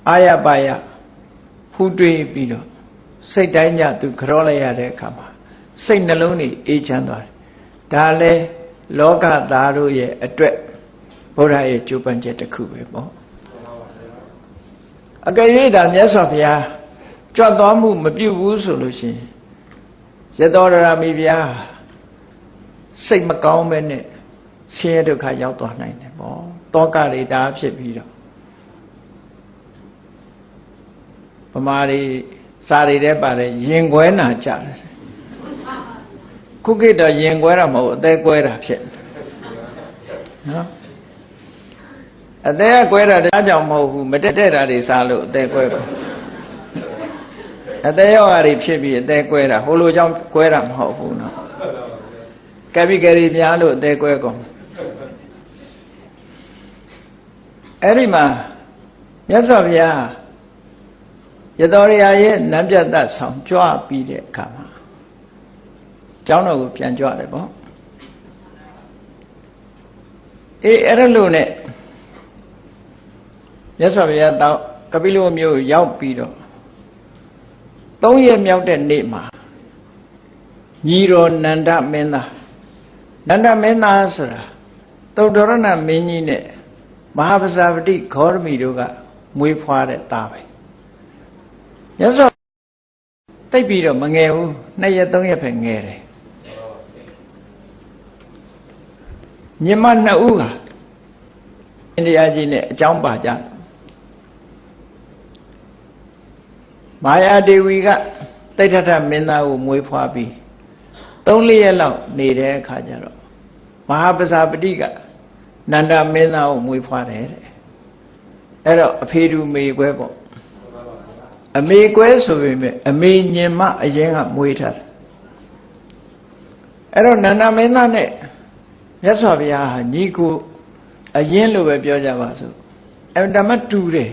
အာရပါယဖူးတွေးပြီးတော့စိတ်တိုင်းညသူကြောလိုက်ရတဲ့အခါမှာစိတ်နှလုံးတွေအေးချမ်းသွားတယ်ဒါလည်းလောကသားတို့ရဲ့အတွက်ဘုရားရဲ့ကြိုးပမ်းချက်တစ်ခုပဲပေါ့အကယ်၍သာမြတ်စွာဘုရားကြွသွားမှုမပြုဘူးဆိုလို့ရှိရင်ရသောရမိဗျာစိတ်မကောင်းပဲနဲ့ဆင်းရဲဒုက္ခရောက်သွားနိုင်တယ်ပေါ့တောကတွေဒါဖြစ်ပြီးတော့ ဗမာတွေစာတွေထဲပါတယ်ရင်ခွဲနာကြတယ်ခုခေတ်တော့ရင်ခွဲတာမဟုတ်အသေးကွဲတာဖြစ်နော်အသေးကကွဲတာတရားကြောင့်မဟုတ်ဘူးမတက်တဲ့တာတွေစားလို့အသေးကွဲပါအသေးရောဂါတွေဖြစ်ပြီးအသေးကွဲတာဟိုလိုကြောင့်ကွဲတာမဟုတ်ဘူးနော်ကပိကရီများလို့အသေးကွဲကုန်အဲ့ဒီမှာမြတ်စွာဘုရား ရတော်ရရဲ့နံပြတ်သက်ဆောင်ကြွပြီးတဲ့အခါမှာကျောင်းတော်ကိုပြန်ကြွတယ်ပေါ့အေးအဲ့ဒါလို့ ਨੇ မြတ်စွာဘုရားတောကပိလဝမြို့ရောက်ပြီးတော့သုံးရက်မြောက်တဲ့နေ့မှာညီတော်နန္ဒမင်းသားနန္ဒမင်းသားဆိုတာသုတ္တရဏမင်းကြီးနဲ့မဟာပဇာပတိဂေါရမီတို့ကမွေးဖွားတဲ့သားပဲ မြတ်စွာတိတ်ပြီးတော့မငယ်ဘူးနှစ်ရက်သုံးရက်ပဲငယ်တယ်ညီမနှစ်ဦးကအိန္ဒိယကြီးနဲ့အကြောင်းပါကြတယ်မာယာဒေဝီကတိဋ္ဌထမင်းသားကိုမွေးဖွားပြီး၃လရက်လောက်နေတဲ့အခါကျတော့မဟာပဇာပတိကနန္ဒမင်းသားကိုမွေးဖွားတယ်တဲ့အဲ့တော့အဖေတူမေကွဲပေါ့ အမေကွဲဆိုပေမဲ့အမေညင်မအရင်ကမွေးထားတယ်အဲ့တော့နန္ဒမင်းသားနဲ့မြတ်စွာဘုရားဟာညီကိုအရင်လိုပဲပြောကြပါစို့အမတမတူတယ်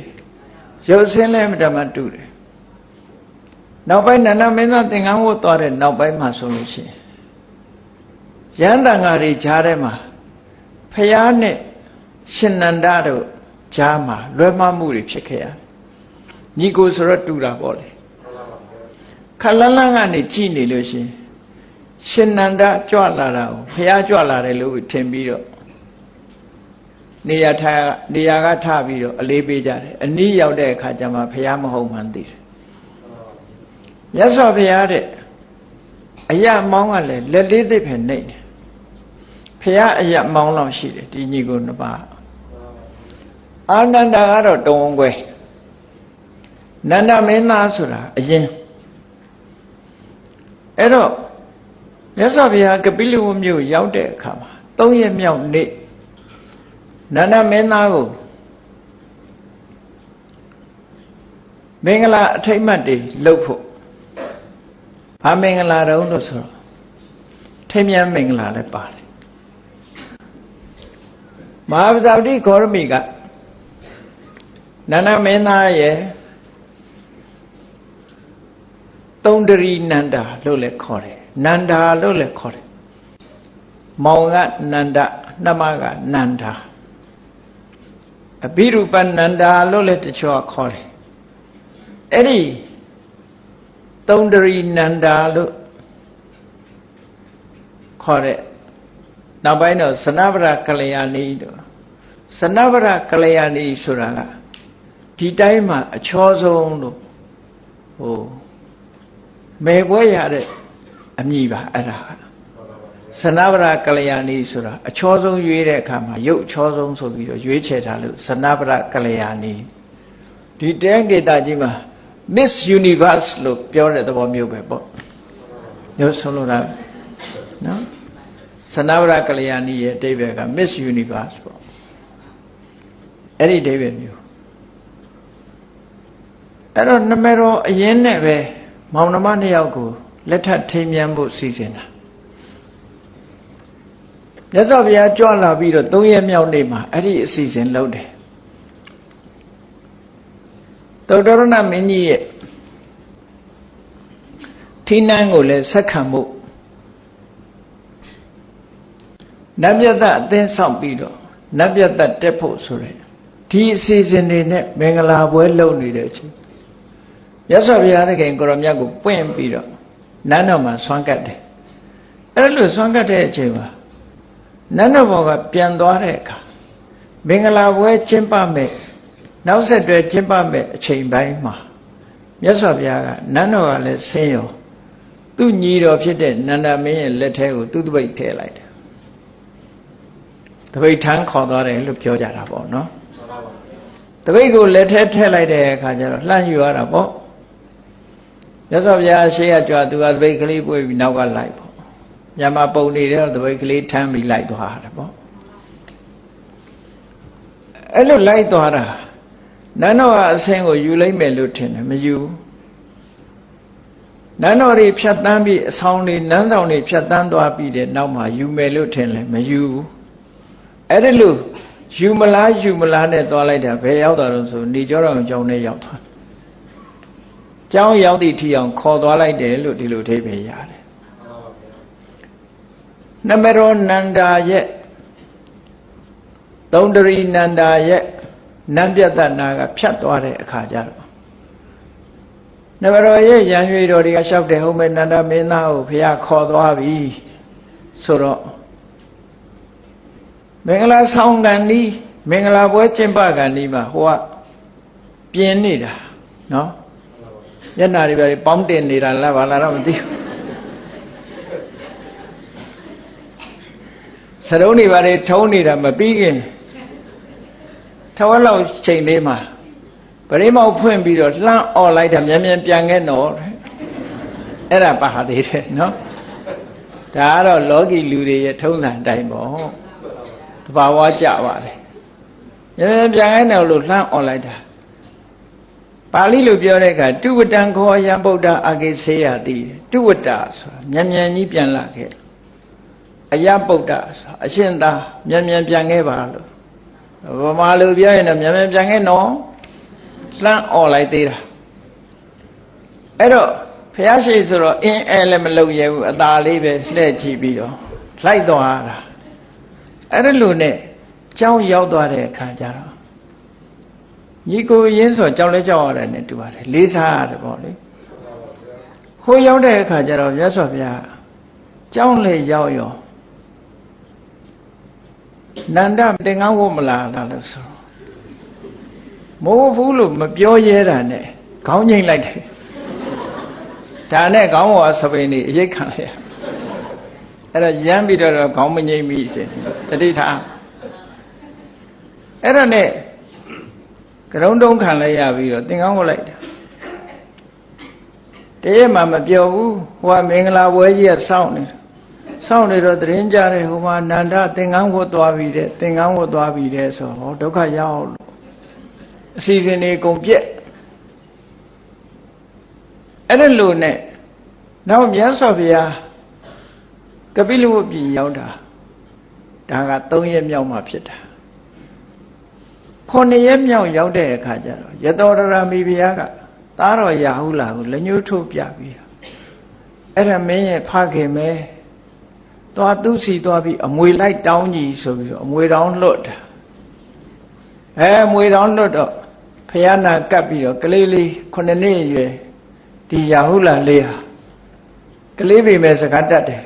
ရုပ်ဆင်းလည်းအမတမတူတယ်နောက်ပိုင်းနန္ဒမင်းသားသင်္ကန်းဝတ်သွားတဲ့နောက်ပိုင်းမှာဆိုလို့ရှိရင်ရဟန္တန်ဃာတွေကြားထဲမှာဖះနဲ့ရှင်နန္ဒတို့ကြားမှာလွဲမှားမှုတွေဖြစ်ခဲ့ရတယ် ညီကိုဆိုတော့တူတာပေါ့လေခလန်းလန်းကနေကြည်နေလို့ရှိရင်ရှင်နန္ဒကြွလာတာကိုဖះကြွလာတယ်လို့ထင်ပြီးတော့နေရာထားနေရာကထပြီးတော့အလေးပေးကြတယ်အနည်းရောက်တဲ့အခါကျမှဖះမဟုတ်မှန်းသိတယ်မြတ်စွာဘုရားတဲ့အယမောင်းကလည်းလက်လေးသိပ်ပဲနေတယ်ဖះအယမောင်းလောက်ရှိတယ်ဒီညီကိုနှစ်ပါးအာနန္ဒာကတော့တုံးကွယ် နန္ဒမင်းသားဆိုတာအရင်အဲ့တော့မြတ်စွာဘုရားကပိလဝမြို့ရောက်တဲ့အခါမှာ၃ရက်မြောက်နေ့နန္ဒမင်းသားကိုမင်္ဂလာအထိတ်မှတ်တွေလုပ်ဖို့ဘာမင်္ဂလာတုံးလို့ဆိုတော့ထိမြန်းမင်္ဂလာလည်းပါတယ်မဟာပဇာပတိဂေါရမီကနန္ဒမင်းသားရဲ့ သုံးတရီနန္ဒာလို့လည်းခေါ်တယ်နန္ဒာလို့လည်းခေါ်တယ်မောင်ကနန္ဒနှမကနန္ဒာအဘိရူပနန္ဒာလို့လည်းတချို့ခေါ်တယ်အဲ့ဒီသုံးတရီနန္ဒာလို့ခေါ်တဲ့နောက်ပိုင်းတော့စနဗရကလျာဏီတို့စနဗရကလျာဏီဆိုတာကဒီတိုင်းမှာအချောဆုံးလို့ဟို မဲပွဲရတဲ့အမည်ပါအဲ့ဒါစနဗရကလျာဏီဆိုတာအချောဆုံးရွေးတဲ့အခါမှာရုပ်အချောဆုံးဆိုပြီးတော့ရွေးချယ်ထားလို့စနဗရကလျာဏီဒီတိုင်းဒေတာကြီးမှာ Miss Universe လို့ပြောတဲ့သဘောမျိုးပဲပေါ့မျိုးဆုံးလို့တာနော်စနဗရကလျာဏီရဲ့အတိပ္ပယ်က Miss Universe ပေါ့အဲ့ဒီအတိပ္ပယ်မျိုးအဲ့တော့နမတော်အရင်နဲ့ပဲ မောင်နှမနှစ်ယောက်ကိုလက်ထပ်ထိမ်းမြန်းဖို့စီစဉ်တာမြတ်စွာဘုရားကြွလာပြီးတော့၃ရက်မြောက်နေ့မှာအဲ့ဒီအစီအစဉ်လုပ်တယ်သုတ္တရဏမင်းကြီးရဲ့ထိနန်းကိုလည်းဆက်ခံမှုနတ်မြတ်သက်အသင်းဆောင်ပြီးတော့နတ်မြတ်သက်တက်ဖို့ဆိုရယ်ဒီအစီအစဉ်တွေနဲ့မင်္ဂလာပွဲလုပ်နေတဲ့အချိန် မြတ်စွာဘုရားသခင်ကိုရောမြတ်ကိုပွင့်ပြီးတော့နန်းတော်မှာဆွမ်းကတ်တယ်အဲ့လိုဆွမ်းကတ်တဲ့အချိန်မှာနန်းတော်ဘောကပြန်သွားတဲ့အခါမင်္ဂလာပွဲကျင်းပမဲ့နောက်ဆက်တွဲကျင်းပမဲ့အချိန်ပိုင်းမှာမြတ်စွာဘုရားကနန်းတော်ကလည်းဆင်းရောသူ့ညီတော်ဖြစ်တဲ့နန္ဒမင်းရဲ့လက်ထဲကိုသူ့တပိတ်ထည့်လိုက်တယ်တပိတ်ထမ်းခေါ်သွားတယ်လို့ပြောကြတာပေါ့နော်တပိတ်ကိုလက်ထဲထည့်လိုက်တဲ့အခါကျတော့လှမ်းယူရတာပေါ့ မြတ်စွာဘုရားရှေ့ကကြွားသူကတပိတ်ကလေးပွေပြီးနောက်ကလိုက်ပေါ့ညမပုံနေတော့တပိတ်ကလေးထမ်းပြီးလိုက်သွားတာပေါ့အဲ့လိုလိုက်သွားတာနန်းတော်ကအဆင်းကိုယူလိုက်မယ်လို့ထင်တယ်မယူနန်းတော်တွေဖြတ်တန်းပြီးအဆောင်တွေနန်းဆောင်တွေဖြတ်တန်းသွားပြီးတဲ့နောက်မှာယူမယ်လို့ထင်လဲမယူအဲ့ဒါလို့ယူမလားယူမလားနဲ့သွားလိုက်တာဘယ်ရောက်တာတော့ဆိုနေကြောတော်ကြောင်းနဲ့ရောက်သွား ကျောင်းရောက်သည့်ထီအောင်ခေါ်သွားလိုက်တယ်လို့ဒီလိုအဓိပ္ပာယ်ရတယ်နမရောနန္ဒာရဲ့သုံးတရီနန္ဒာရဲ့နန်းပြတ်တနာကဖြတ်သွားတဲ့အခါကျတော့နမရောရဲ့ရံရွေတော်တွေကလျှောက်တယ်ဟုတ်မဲ့နန္ဒမင်းသားကိုဖះခေါ်သွားပြီဆိုတော့မင်္ဂလာဆောင်ကန်ဒီမင်္ဂလာပွဲကျင်းပကန်ဒီမှာဟိုကပြင်းနေတာနော် မျက်နာတွေပဲပေါင်းတင်နေတာလားဘာလားတော့မသိဘူးစရုံးတွေဘာတွေထုံးနေတာမပြီးခင်ထဝက်လောက်ချိန်လေးမှာပရိမောက်ဖွင့်ပြီးတော့လှမ်းអော်လိုက်တာမြန်မြန်ပြန်ခဲ့တော့အဲ့ဒါပါသေးတယ်နော်ဒါကတော့လောကီလူတွေရဲ့ထုံးစံတိုင်းပေါ့တဘာဝကြပါတယ်မြန်မြန်ပြန်ခဲ့တော့လို့လှမ်းអော်လိုက်တာ ပါဠိလိုပြောတဲ့အခါတုဝတံခောယံဗုဒ္ဓအာဂိစေယတိတုဝတ္တဆိုတာမြန်မြန်ကြီးပြန်လာခဲ့အယဗုဒ္ဓဆိုအရှင်သာမြန်မြန်ပြန်ခဲ့ပါလို့ဗမာလူပြောရင်တော့မြန်မြန်ပြန်ခဲ့နော်လှမ်းអော်လိုက်သေးတာအဲ့တော့ဖះရှိဆိုတော့အင်းအဲလည်းမလုံရဘူးအသာလေးပဲလှဲ့ကြည့်ပြီးတော့လိုက်သွားတာအဲ့ဒါလို့နဲ့ကြောင်းရောက်သွားတဲ့အခါကျတော့ ညီကိုရင်းဆိုကြောင်းလဲကြောက်ရတယ်နဲ့တူပါတယ်လေးစားရတယ်ပေါ့လေဟိုရောက်တဲ့အခါကျတော့မြတ်စွာဘုရားကြောင်းလေရောက်ရောနန္ဒသင်္ကန်းဝတ်မလားလားလို့ဆိုမိုးဘူးလို့မပြောရဲတာနဲ့ခေါင်းငိမ့်လိုက်တယ်ဒါနဲ့ခေါင်းဝါစပိန်นี่အရိတ်ခံလိုက်ရအဲ့တော့ရမ်းပြီးတော့ခေါင်းမငိမ့်မိစေတတိထားအဲ့တော့နဲ့ ကရုံတုံးခံလိုက်ရပြီးတော့သင်္ကန်းဝတ်လိုက်တာတရက်မှမပြောဘူးဟိုကမင်္ဂလာပွဲကြီးကစောင့်နေစောင့်နေတော့သတင်းကြတယ်ဟိုမှာနန္ဒသင်္ကန်းဝတ်သွားပြီတဲ့သင်္ကန်းဝတ်သွားပြီတဲ့ဆိုဟောဒုက္ခရောက်လို့အစီအစဉ်တွေကုန်ပြက်အဲ့ဒါလို့နဲ့နောက်မြတ်စွာဘုရားကပိလဝတ်ပြည်ရောက်တာဒါက3ရက်မြောက်မှဖြစ်တာ 9ရက်မြောက်ရောက်တဲ့အခါကျတော့ယတောရရမီဘုရားကသားတော်ရာဟုလာကိုလက်ညှိုးထုတ်ပြပြီးအဲ့ဒါမင်းရဲ့ဖခင်ပဲသွားသူစီသွားပြီးအမွေလိုက်တောင်းကြီးဆိုပြီးတော့အမွေတောင်းလွတ်တာအဲအမွေတောင်းလွတ်တော့ဖယားနာကပ်ပြီးတော့ကလေးလေးခုနှစ်နှစ်အရွယ်ဒီရာဟုလာလေးဟာကလေးပေမဲ့စကားတတ်တယ်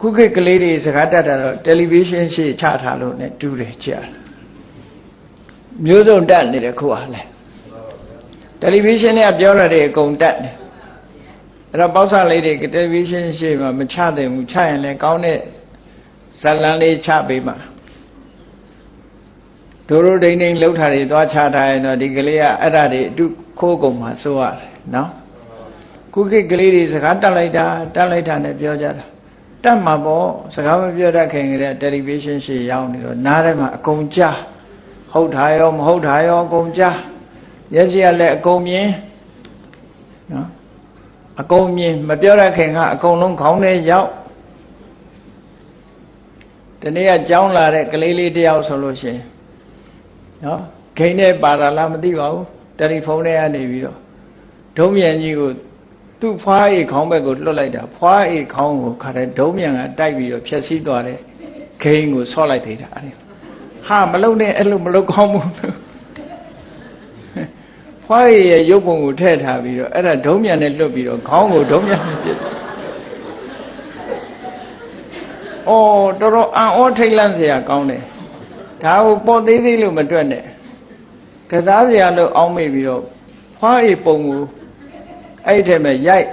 ခုခေတ်ကလေးတွေစကားတတ်တာတော့တယ်လီဗီရှင်းရှေ့ချထားလို့ ਨੇ တူးတယ်ကြာ မျိုးစုံတတ်နေတယ်ခုဟာလဲတယ်လီဗီရှင်းနဲ့ပြောရတဲ့အကုန်တတ်တယ်အဲ့တော့ပေါက်ဆလေးတွေတယ်လီဗီရှင်းရှေ့မှာမချသင့်ဘူးချရင်လည်းကောင်းတဲ့ဇလန်းလေးချပေးမှာဒိုးရိုးဒိန်ဒိန်လှုပ်ထားတွေသွားချထားရင်တော့ဒီကလေးကအဲ့ဒါတွေအတုခိုးကုန်မှာစိုးရတယ်နော်ခုခေတ်ကလေးတွေစကားတက်လိုက်တာတက်လိုက်တာနဲ့ပြောကြတာတက်မှာပေါ့စကားမပြောတတ်ခင်ကတည်းကတယ်လီဗီရှင်းရှေ့ရောက်နေတော့နားထဲမှာအကုန်ကြား ဟုတ်တာရောမဟုတ်တာရောအကုန်ကြားမျက်စိကလည်းအကုန်မြင်နော်အကုန်မြင်မပြောရခင်ကအကုန်လုံးခေါင်းထဲရောက်ဒီနေ့ကကြောင်းလာတဲ့ကလေးလေးတယောက်ဆိုလို့ရှိရင်နော်ဂိမ်းနဲ့ပါတာလားမသိပါဘူးတယ်လီဖုန်းထဲကနေပြီးတော့ဒုံးမြန်ကြီးကိုသူ့ဖွားအိခေါင်းဘက်ကိုလွတ်လိုက်တာဖွားအိခေါင်းကိုခါတဲ့ဒုံးမြန်ကတိုက်ပြီးတော့ဖြက်စီးသွားတယ်ဂိမ်းကိုဆော့လိုက်သေးတာအဲ့ဒီ ဟာမလုံနဲ့အဲ့လိုမလုံကောင်းဘူးဖွားရည်ရဲ့ရုပ်ပုံကိုထည့်ထားပြီးတော့အဲ့ဒါဒုံးမြန်နဲ့လွတ်ပြီးတော့ခေါင်းကိုဒုံးမြန်နဲ့ပြစ်အော်တော်တော်အံ့ဩထိတ်လန့်စရာကောင်းတယ်ဒါကိုပေါ်သေးသေးလို့မတွက်နဲ့ကစားစရာလို့အောင်းမိပြီးတော့ဖွားရည်ပုံကိုအဲ့ဒီထဲမှာရိုက်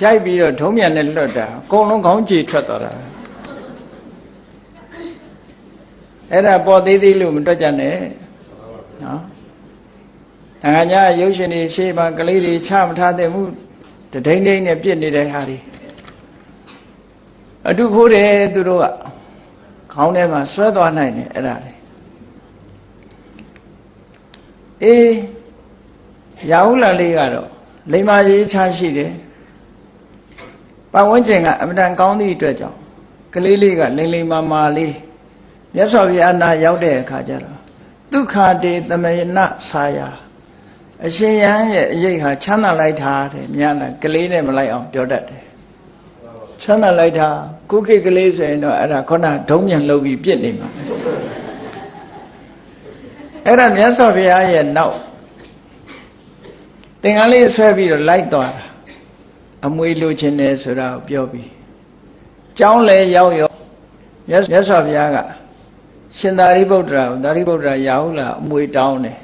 ရိုက်ပြီးတော့ဒုံးမြန်နဲ့လွတ်တာအကုန်လုံးခေါင်းကြေထွက်သွားတာ အဲ့ဒါပေါ်သေးသေးလို့မတွက်ကြနဲ့နော်တန်ခါညာရုပ်ရှင်တွေရှေ့မှာကလေးတွေချမထားတဲ့မှုတဒိမ့်ဒိမ့်နဲ့ပြစ်နေတဲ့ဟာတွေအတုခိုးတယ်သူတို့ကခေါင်းထဲမှာဆွဲသွားနိုင်တယ်အဲ့ဒါလေအေးရာဟုလာလေးကတော့လိမ္မာရေးချရှိတယ်ပတ်ဝန်းကျင်ကအမတန်ကောင်းသည့်အတွက်ကြောင့်ကလေးလေးကလိမ့်လိမ္မာမာလေး မြတ်စွာဘုရားနာရောက်တဲ့အခါကျတော့ဒုက္ခတေသမယနဆာယာအရှင်ယဟန်ရဲ့အရေးဟာချမ်းသာလိုက်တာတဲ့မြတ်လားကလေးနဲ့မလိုက်အောင်ပြောတတ်တယ်ချမ်းသာလိုက်တာကုခိကလေးဆိုရင်တော့အဲ့ဒါခုနဒုံးမြန်လှုပ်ပြီးပြစ်နေမှာအဲ့ဒါမြတ်စွာဘုရားရဲ့နောက်သင်္ကန်းလေးဆွဲပြီးတော့လိုက်သွားတာအမွေလိုချင်တယ်ဆိုတာကိုပြောပြီးကျောင်းလဲရောက်ရောမြတ်စွာဘုရားက ရှင်သာရိပုတ္တရာသာရိပုတ္တရာရာဟုလာအမွေတောင်းတယ်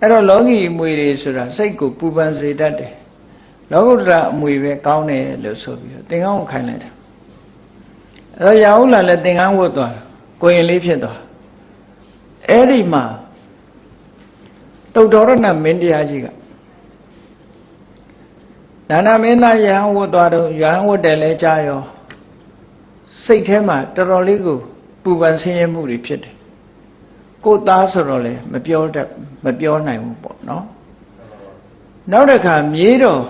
အဲ့တော့လောကီအမွေတွေဆိုတာစိတ်ကိုပူပန်စေတတ်တယ်လောကုတ္တရာအမွေပဲကောင်းတယ်လို့ဆိုပြီးတော့သင်္ကန်းကိုခိုင်းလိုက်တာအဲ့တော့ရာဟုလာလည်းသင်္ကန်းဝတ်သွားကိုရင်လေးဖြစ်သွားအဲ့ဒီမှာတုတ်တော်ရဏမင်းတရားကြီးကဒါနမင်းသားယဟန်ဝတ်သွားတော့ယဟန်ဝတ်တယ်လဲကြားရောစိတ်ထဲမှာတော်တော်လေးကို ပူပန်ဆင်းရဲမှုတွေဖြစ်တယ်ကိုသားဆိုတော့လေမပြောတတ်မပြောနိုင်ဘူးပေါ့နော်နောက်တစ်ခါမြေးတော့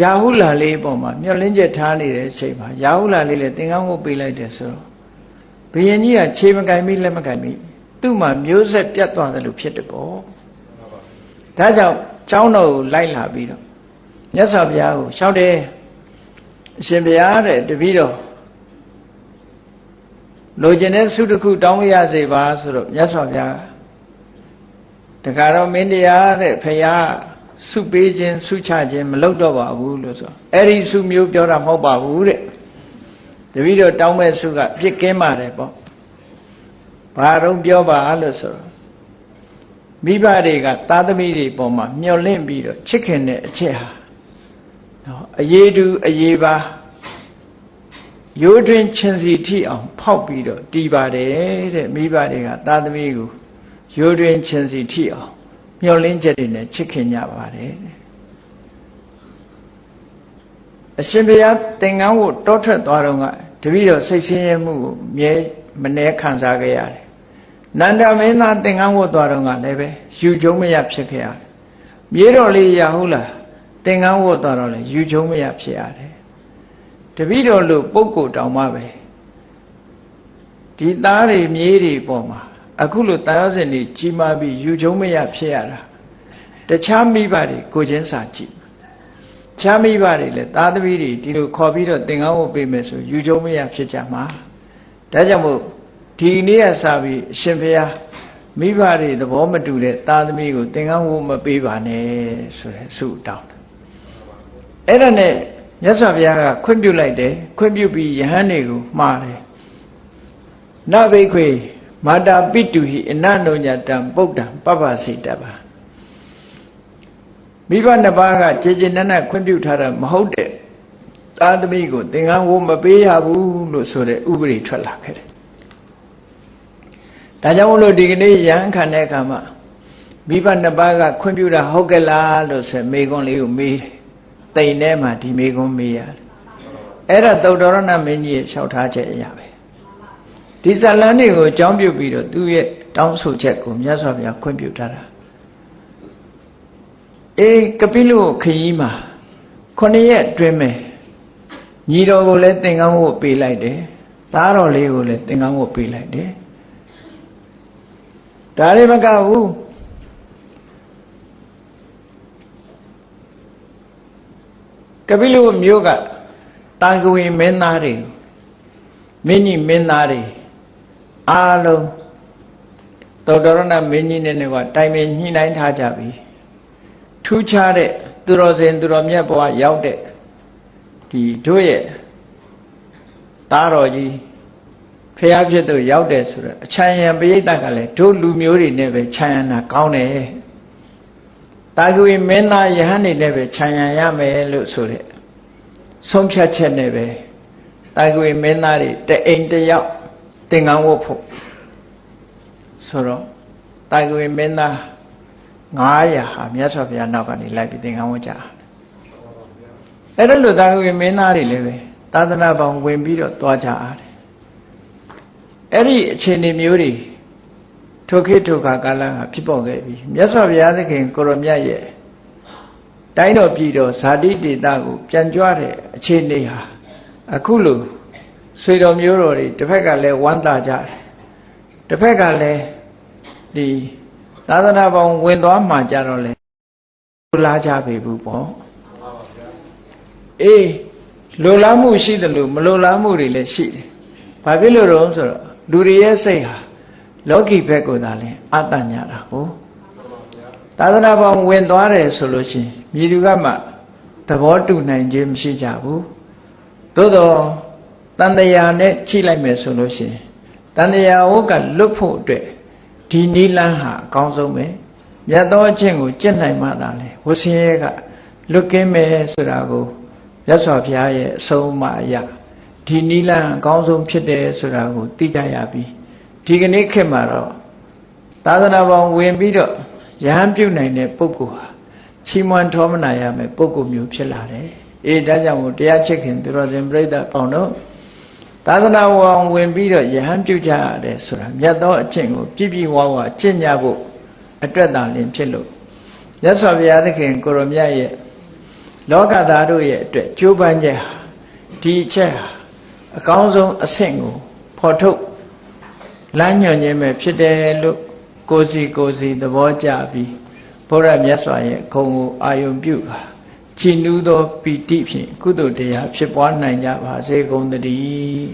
ရာဟုလာလေးပေါ်မှာမျောလင်းချက်ထားနေတဲ့အချိန်မှာရာဟုလာလေးလည်းသင်္ကန်းဝတ်ပေးလိုက်တယ်ဆိုတော့ဘုရင်ကြီးကခြေမကင်မိလက်မကင်မိသူ့မှာမျိုးဆက်ပြတ်သွားတယ်လို့ဖြစ်တယ်ပေါ့ဒါကြောင့်ကျောင်းတော်ကိုလိုက်လာပြီးတော့မြတ်စွာဘုရားကိုလျှောက်တယ်အရှင်ဘုရားတဲ့တပည့်တော် လိုချင်တဲ့ဆုတစ်ခုတောင်းရစေပါဆိုတော့မြတ်စွာဘုရားတခါတော့မင်းတရားတဲ့ဖရာဆုပေးခြင်းဆုချခြင်းမလုပ်တော့ပါဘူးလို့ဆိုအဲ့ဒီဆုမျိုးပြောတာမဟုတ်ပါဘူးတဲ့တပည့်တော်တောင်းမဲ့ဆုကပြစ်ကင်းပါတယ်ပေါ့ဘာတော့ပြောပါလို့ဆိုတော့မိဘတွေကသားသမီးတွေပေါ်မှာမျောလင့်ပြီးတော့ချစ်ခင်တဲ့အချက်ဟာနော်အရေးတူအရေးပါ ရိုးတွင်ချင်းစီထိအောင်ဖောက်ပြီးတော့တီးပါတယ်တဲ့မိဘတွေကသားသမီးကိုရိုးတွင်ချင်းစီထိအောင်မျောလင်းချက်တွေနဲ့ချစ်ခင်ကြပါတယ်အရှင်ဘုရားသင်္ကန်းကိုတောထွက်သွားတော့ကတပည့်တော်စိတ်ဆင်းရဲမှုကိုမြဲမနှဲခံစားခဲ့ရတယ်နန္ဒမင်းသားသင်္ကန်းဝတ်သွားတော့ကလည်းပဲယူကျုံမရဖြစ်ခဲ့ရတယ်မြေတော်လေးရဟုတ်လားသင်္ကန်းဝတ်သွားတော့လည်းယူကျုံမရဖြစ်ရတယ် တပည့်တော်လို့ပုဂ္ဂိုလ်တောင်မှပဲဒီသားတွေမြေးတွေပေါ်မှာအခုလိုတာယောဇဉ်တွေကြီးမားပြီးယူကျုံမရဖြစ်ရတာတခြားမိဘတွေကိုချင်းစာကြည့်ချမ်းမိဘတွေလည်းသားသမီးတွေဒီလိုခေါ်ပြီးတော့သင်္ကန်းဝတ်ပေးမယ်ဆိုယူကျုံမရဖြစ်ကြမှာဒါကြောင့်မို့ဒီနေ့ကစပြီးအရှင်ဘုရားမိဘတွေသဘောမတူတဲ့သားသမီးကိုသင်္ကန်းဝတ်မပေးပါနဲ့ဆိုတဲ့ဆုတောင်းတယ်အဲ့ဒါနဲ့ မြတ်စွာဘုရားကခွင့်ပြုလိုက်တယ်ခွင့်ပြုပြီးယဟန်တွေကိုမှားတယ်နဘိခွေမာတာပိတုဟိအနန္တောညတံပုဒ္ဒံပပ္ပစိတပမိဘနှစ်ပါးကခြေခြေနက်နက်ခွင့်ပြုထားတာမဟုတ်တဲ့သားသမီးကိုသင်္ကန်းဝမပေးရဘူးလို့ဆိုတဲ့ဥပဒေထွက်လာခဲ့တယ်ဒါကြောင့်မလို့ဒီကနေ့ရဟန်းခံတဲ့အခါမှာမိဘနှစ်ပါးကခွင့်ပြုတာဟုတ်ကဲ့လားလို့ဆိုမေကွန်းလေးကိုမေးတယ် တိမ်ထဲမှာဒီမေကွန်းမေးရတယ်အဲ့ဒါသုတ္တရဏမင်းကြီးရဲ့လျှောက်ထားချက်အရာပဲဒီဇလန်းတွေကိုအကြောင်းပြုပြီးတော့သူ့ရဲ့တောင်းဆိုချက်ကိုမြတ်စွာဘုရားခွင့်ပြုထားတာအေးကပိလုခရီးမှာခုနှစ်ရက်အတွင်းမဲ့ညီတော်ကိုလည်းသင်္ကန်းဝတ်ပေးလိုက်တယ်သားတော်လေးကိုလည်းသင်္ကန်းဝတ်ပေးလိုက်တယ်ဒါတွေမကဘူး ကပိလုမျိုးကတာကဝေမင်းသားတွေမင်းကြီးမင်းသားတွေအားလုံးသောတရဏမင်းကြီးနဲ့ကတိုင်ပင်ညှိနှိုင်းထားကြပြီထူးခြားတဲ့သူတော်စင်သူတော်မြတ်ဘဝရောက်တဲ့ဒီတို့ရဲ့သားတော်ကြီးဖះဖြစ်သူရောက်တယ်ဆိုတော့အချမ်းရံပရိသတ်ကလည်းတို့လူမျိုးတွေနဲ့ပဲခြံရံတာကောင်းတယ် တာဂဝေမင်းသားယဟန်နေနဲ့ပဲခြံရံရမယ်လို့ဆိုတဲ့ဆုံးဖြတ်ချက်နဲ့ပဲတာဂဝေမင်းသားတွေတအိမ်တယောက်သင်္ကန်းဝတ်ဖို့ဆိုတော့တာဂဝေမင်းသား900ဟာမြတ်စွာဘုရားနောက်ကနေလိုက်ပြီးသင်္ကန်းဝတ်ကြတယ်အဲ့ဒါလို့တာဂဝေမင်းသားတွေလည်းပဲသာသနာပေါင်းဝင်ပြီးတော့သွားကြရတယ်အဲ့ဒီအခြေအနေမျိုးတွေ ထိုခေတ်ထိုခါကာလကဖြစ်ပေါ်ခဲ့ပြီမြတ်စွာဘုရားသခင်ကိုရမြတ်ရဲ့တိုင်းတော်ပြည်တော်ဇာတိတေတာကိုပြန်ကြွတဲ့အခြေအနေဟာအခုလိုဆွေတော်မျိုးတော်တွေတစ်ဖက်ကလည်းဝမ်းသာကြတယ်တစ်ဖက်ကလည်းဒီသာသနာပေါင်းဝင်သွားမှကြတော့လေလာကြပြီဘူးပေါ့အေးလိုလားမှုရှိတယ်လို့မလိုလားမှုတွေလည်းရှိတယ်ဘာဖြစ်လို့တော့ဆိုတော့လူတွေရဲ့စိတ်ဟာ လောကီဘက်ကိုသာလဲအတညာတာဟုတ်သာသနာပေါင်းဝင်သွားတယ်ဆိုလို့ရှိရင်မြေသူကမှသဘောတူနိုင်ခြင်းမရှိကြဘူးသို့တော့တန်တရာနဲ့ချိလိုက်မယ်ဆိုလို့ရှိရင်တန်တရာဝတ်ကလွတ်ဖို့အတွက်ဒီနီလန်းဟာအကောင်းဆုံးပဲမြတ်သောအချင်းကိုကျင့်နိုင်မှသာလေဝဆင်းရဲကလွတ်ကင်းမယ်ဆိုတာကိုမြတ်စွာဘုရားရဲ့အဆုံးအမအရာဒီနီလန်အကောင်းဆုံးဖြစ်တယ်ဆိုတာကိုသိကြရပြီ ဒီကနေ့ခေတ်မှာတော့သာသနာပေါင်းဝင်ပြီးတော့ရဟန်းပြုနိုင်တဲ့ပုဂ္ဂိုလ်ဟာချီးမွမ်းထောမနာရမယ်ပုဂ္ဂိုလ်မျိုးဖြစ်လာတယ်အေးဒါကြောင့်မို့တရားချစ်ခင်သူတော်စင်ပြိဿပေါင်းတို့သာသနာပေါင်းဝင်ပြီးတော့ယဟန်ပြုကြရတယ်ဆိုတာမြတ်သောအကျင့်ကိုပြည့်ပြည့်ဝဝကျင့်ကြဖို့အတွက်သာလင်ဖြစ်လို့ရသော်ဘုရားသခင်ကိုရမြတ်ရဲ့လောကသားတို့ရဲ့အတွက်ကြိုးပမ်းချက်ဟာဒီအချက်ဟာအကောင်းဆုံးအဆင့်ကိုဖော်ထုတ် လမ်းညွှန်ခြင်းပဲဖြစ်တယ်လို့ကိုစီကိုစီသဘောကျပြီးဘုရားမြတ်စွာရဲ့ခုံကိုအာယုံပြုတာချီနူးသောပီတိဖြင့်ကုသိုလ်တရားဖြစ်ပွားနိုင်ကြပါစေကုန်သတည်း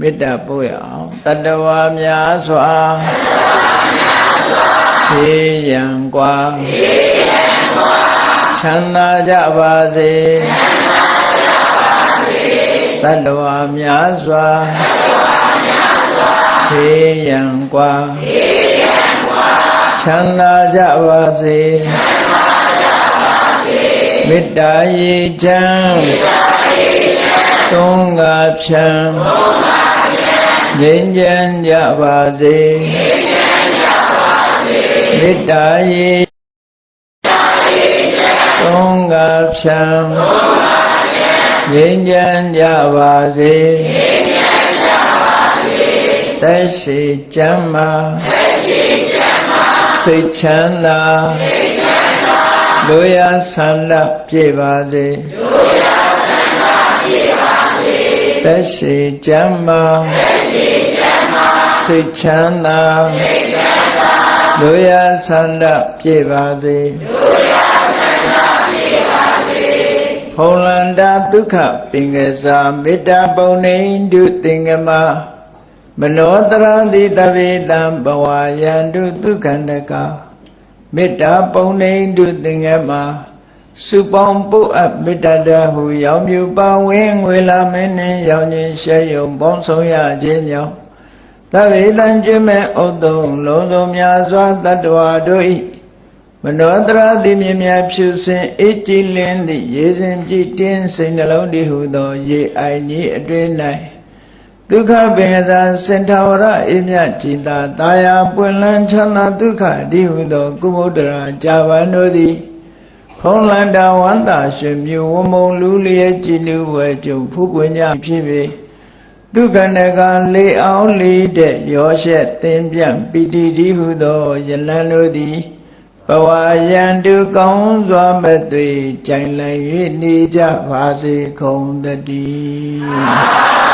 မေတ္တာပို့ရအောင်တတဝါများစွာဖြေရန်กว่า ချမ်းသာကြပါစေတတဝါများစွာဖြေရန်กว่าချမ်းသာကြပါစေမေတ္တာရေချမ်းသုံးငါဖြံငြိမ်းချမ်းကြပါစေမေတ္တာရေ သုံးကဖြံငြိမ်းချမ်းကြပါစေသက်ရှိချမ်းမာစိတ်ချမ်းသာလူရဆန္ဒပြေပါစေသက်ရှိချမ်းမာစိတ်ချမ်းသာလူရဆန္ဒပြေပါစေ ဖုံလန္တာဒုက္ခပင်ကစားမေတ္တာပုံနေတုသင်္ကမမနောတရတိတဗေတံဘဝယန္တုဒုက္ခန္တကမေတ္တာပုံနေတုသင်္ကမစုပေါင်းပုအပ်မေတ္တာတဟုရောင်မြူပါဝင်းငွေလာမင်းနှင့်ရောင်ခြင်းရှဲယုံပေါင်းဆုံးရခြင်းကြောင့်သဗ္ဗေတံကျွမဲ့ဥဒ္ဒုံလုံးစုံများစွာတတ္တဝါတို့၏ မနောတရာတိမြင်မြဖြူစင်အေးကြည်လင်းသည့်ရေစဉ်ကြည်တင်းစိတ်နှလုံးတည်ဟုသော ရေအိုင်ကြီးအတွင်၌ဒုက္ခပင်သာစင်ထာဝရအေးမြကြည်သာတာယာပွင့်လန်းချမ်းသာဒုက္ခဒီဟုသော ကုမုဒ္ဒရာကြာပန်တို့သည်ဖုံးလန္တာဝန္တာရှင်မြဝမုံလူလျက်ကြည်နူဝဲကျုံဖူးပွင့်ကြဖြစ်ပေဒုက္ခနကလေအောင်လေးတဲ့ရောရှက်သင်ပြန့်ပိတိတိဟုသောယလန်တို့သည် ဘဝယံတုကောင်းစွာမသွေကြိုင်လိုက်၍နေကြပါစေကုန်တည်း